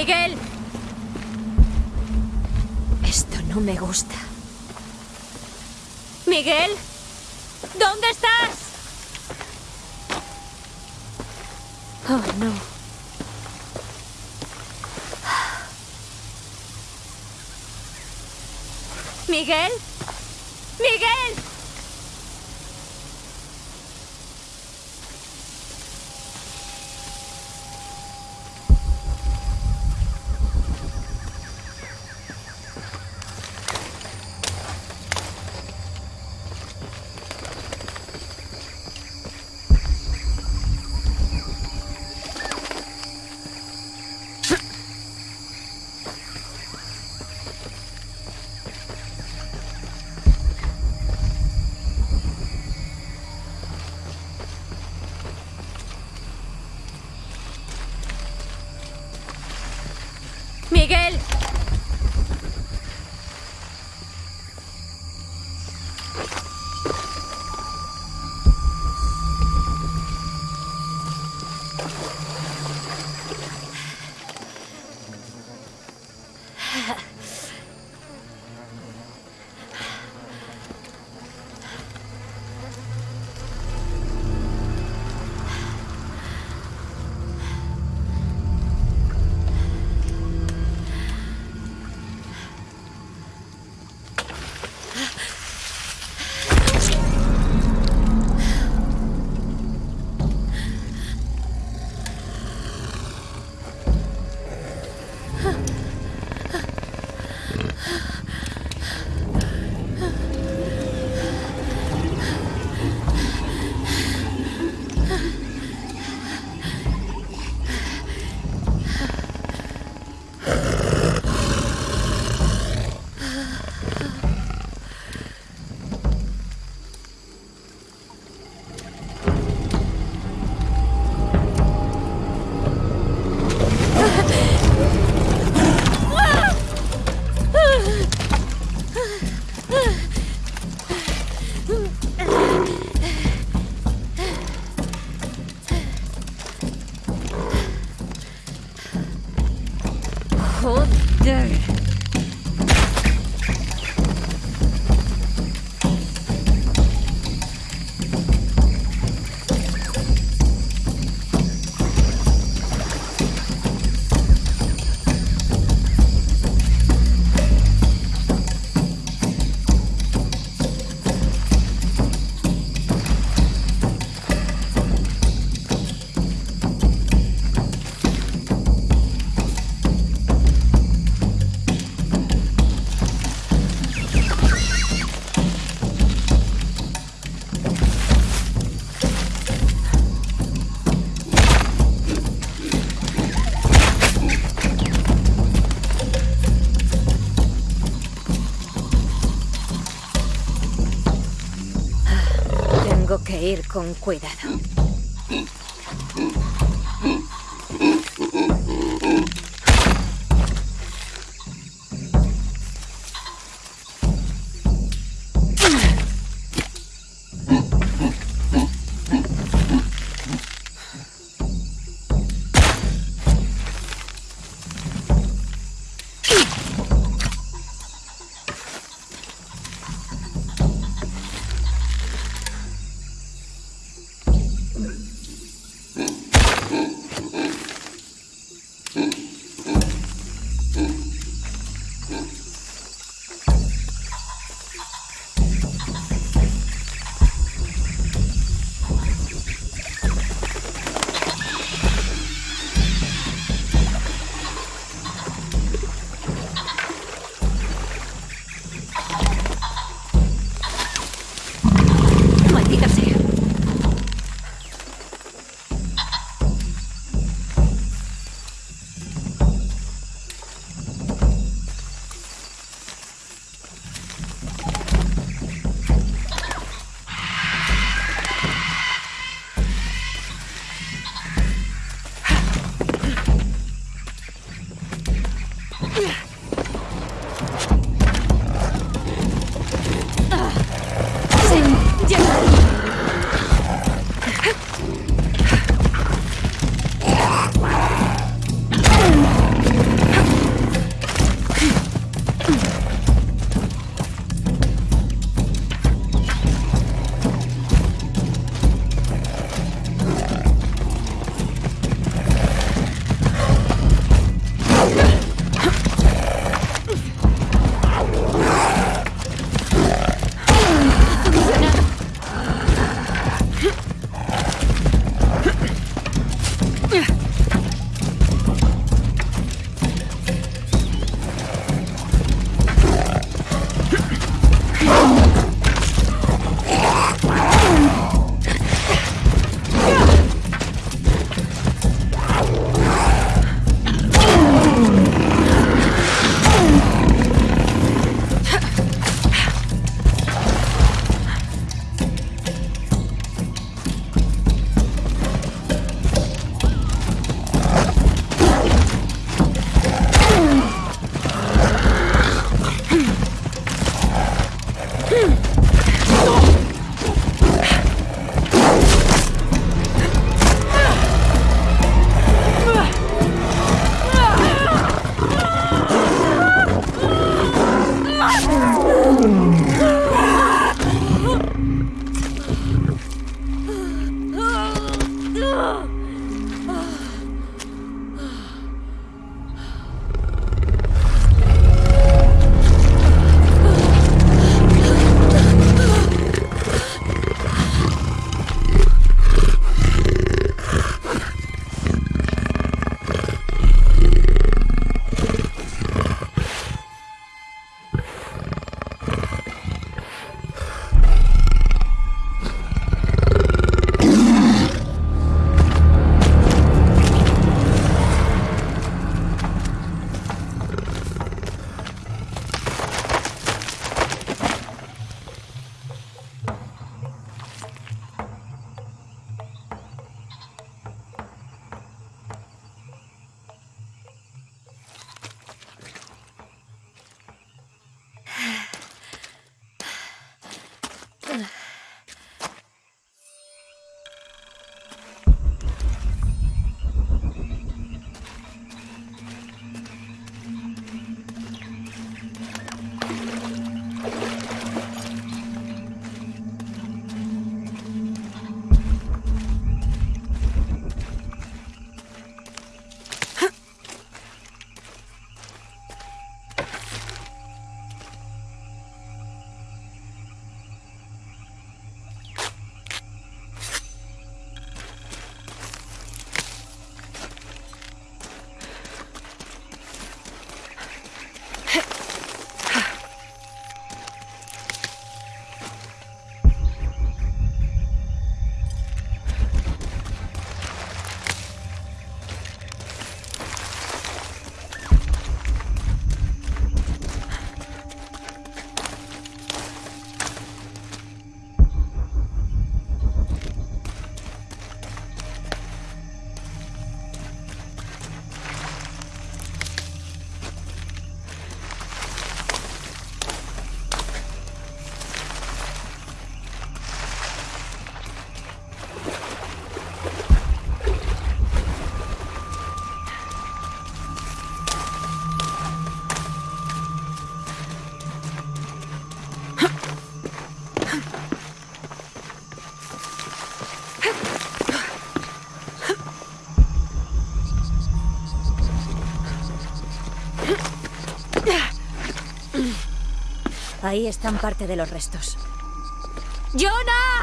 Miguel. Esto no me gusta. Miguel. ¿Dónde estás? Oh, no. Miguel. Con cuidado. Ahí están parte de los restos. ¡Jonah!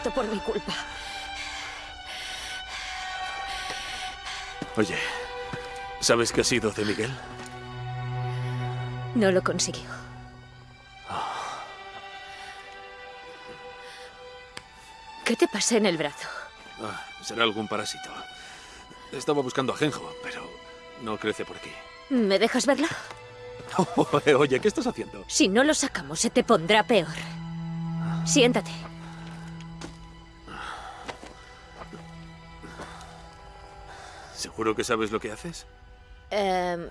Muerto por mi culpa. Oye, ¿sabes qué ha sido de Miguel? No lo consiguió. ¿Qué te pasa en el brazo? Ah, será algún parásito. Estaba buscando ajenjo, pero no crece por aquí. ¿Me dejas verlo? Oye, ¿qué estás haciendo? Si no lo sacamos, se te pondrá peor. Siéntate. ¿Seguro que sabes lo que haces? Em,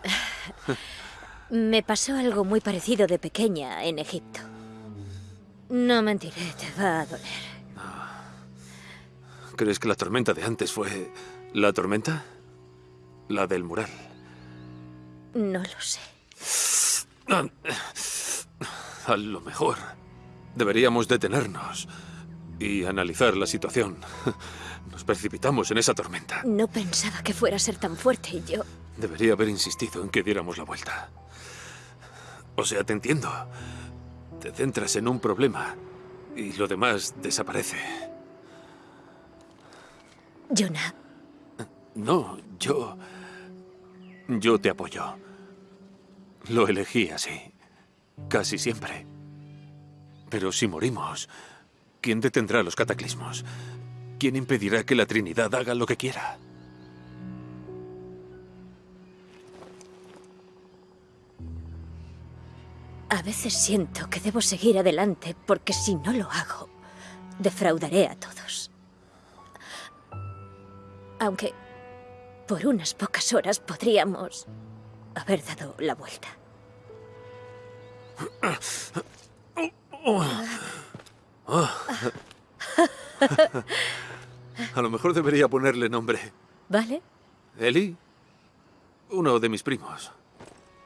me pasó algo muy parecido de pequeña en Egipto. No mentiré, te va a doler. ¿Crees que la tormenta de antes fue la tormenta? La del mural. No lo sé. A lo mejor deberíamos detenernos y analizar la situación. Nos precipitamos en esa tormenta. No pensaba que fuera a ser tan fuerte y yo... Debería haber insistido en que diéramos la vuelta. O sea, te entiendo. Te centras en un problema y lo demás desaparece. Jonah. No, yo... Yo te apoyo. Lo elegí así. Casi siempre. Pero si morimos, ¿quién detendrá los cataclismos? ¿Quién impedirá que la Trinidad haga lo que quiera? A veces siento que debo seguir adelante porque si no lo hago, defraudaré a todos. Aunque por unas pocas horas podríamos haber dado la vuelta. A lo mejor debería ponerle nombre. ¿Vale? Eli, uno de mis primos.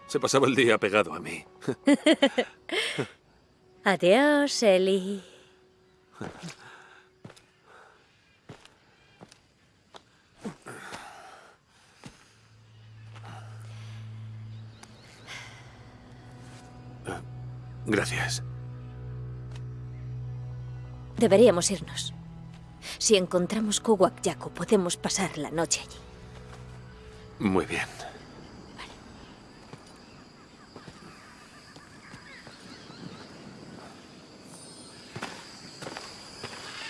Se pasaba el día pegado a mí. Adiós, Eli. Gracias. Deberíamos irnos. Si encontramos Kuwak Yaku, podemos pasar la noche allí. Muy bien.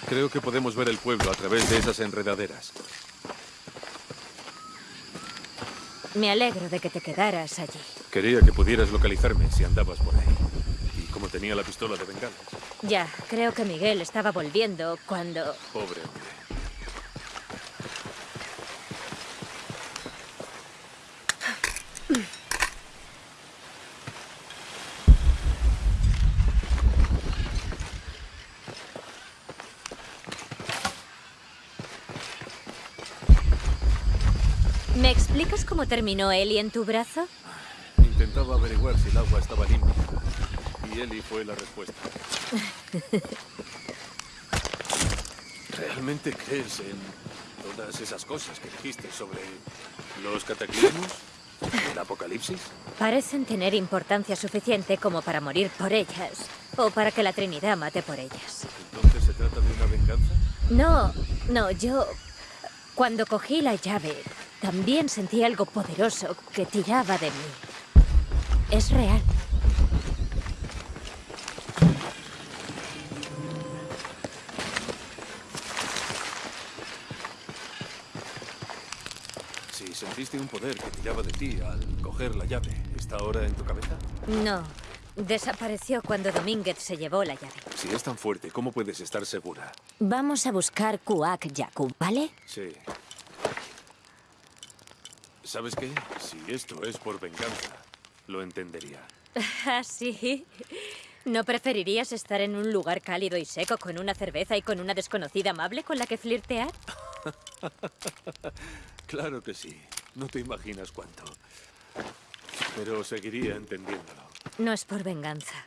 Creo que podemos ver el pueblo a través de esas enredaderas. Me alegro de que te quedaras allí. Quería que pudieras localizarme si andabas por ahí. Como tenía la pistola de bengala. Ya, creo que Miguel estaba volviendo cuando... Pobre hombre. ¿Me explicas cómo terminó Eli en tu brazo? Intentaba averiguar si el agua estaba limpia. Y Eli fue la respuesta. ¿Realmente crees en todas esas cosas que dijiste sobre los cataclismos? ¿El apocalipsis? Parecen tener importancia suficiente como para morir por ellas. O para que la Trinidad mate por ellas. ¿Entonces se trata de una venganza? No, no, yo... Cuando cogí la llave, también sentí algo poderoso que tiraba de mí. Es real. Sentiste un poder que tiraba de ti al coger la llave, ¿está ahora en tu cabeza? No, desapareció cuando Domínguez se llevó la llave. Si es tan fuerte, ¿cómo puedes estar segura? Vamos a buscar Kuak Yaku, ¿vale? Sí. ¿Sabes qué? Si esto es por venganza, lo entendería. ¿Ah, sí? ¿No preferirías estar en un lugar cálido y seco con una cerveza y con una desconocida amable con la que flirtear? claro que sí. No te imaginas cuánto. Pero seguiría entendiéndolo. No es por venganza.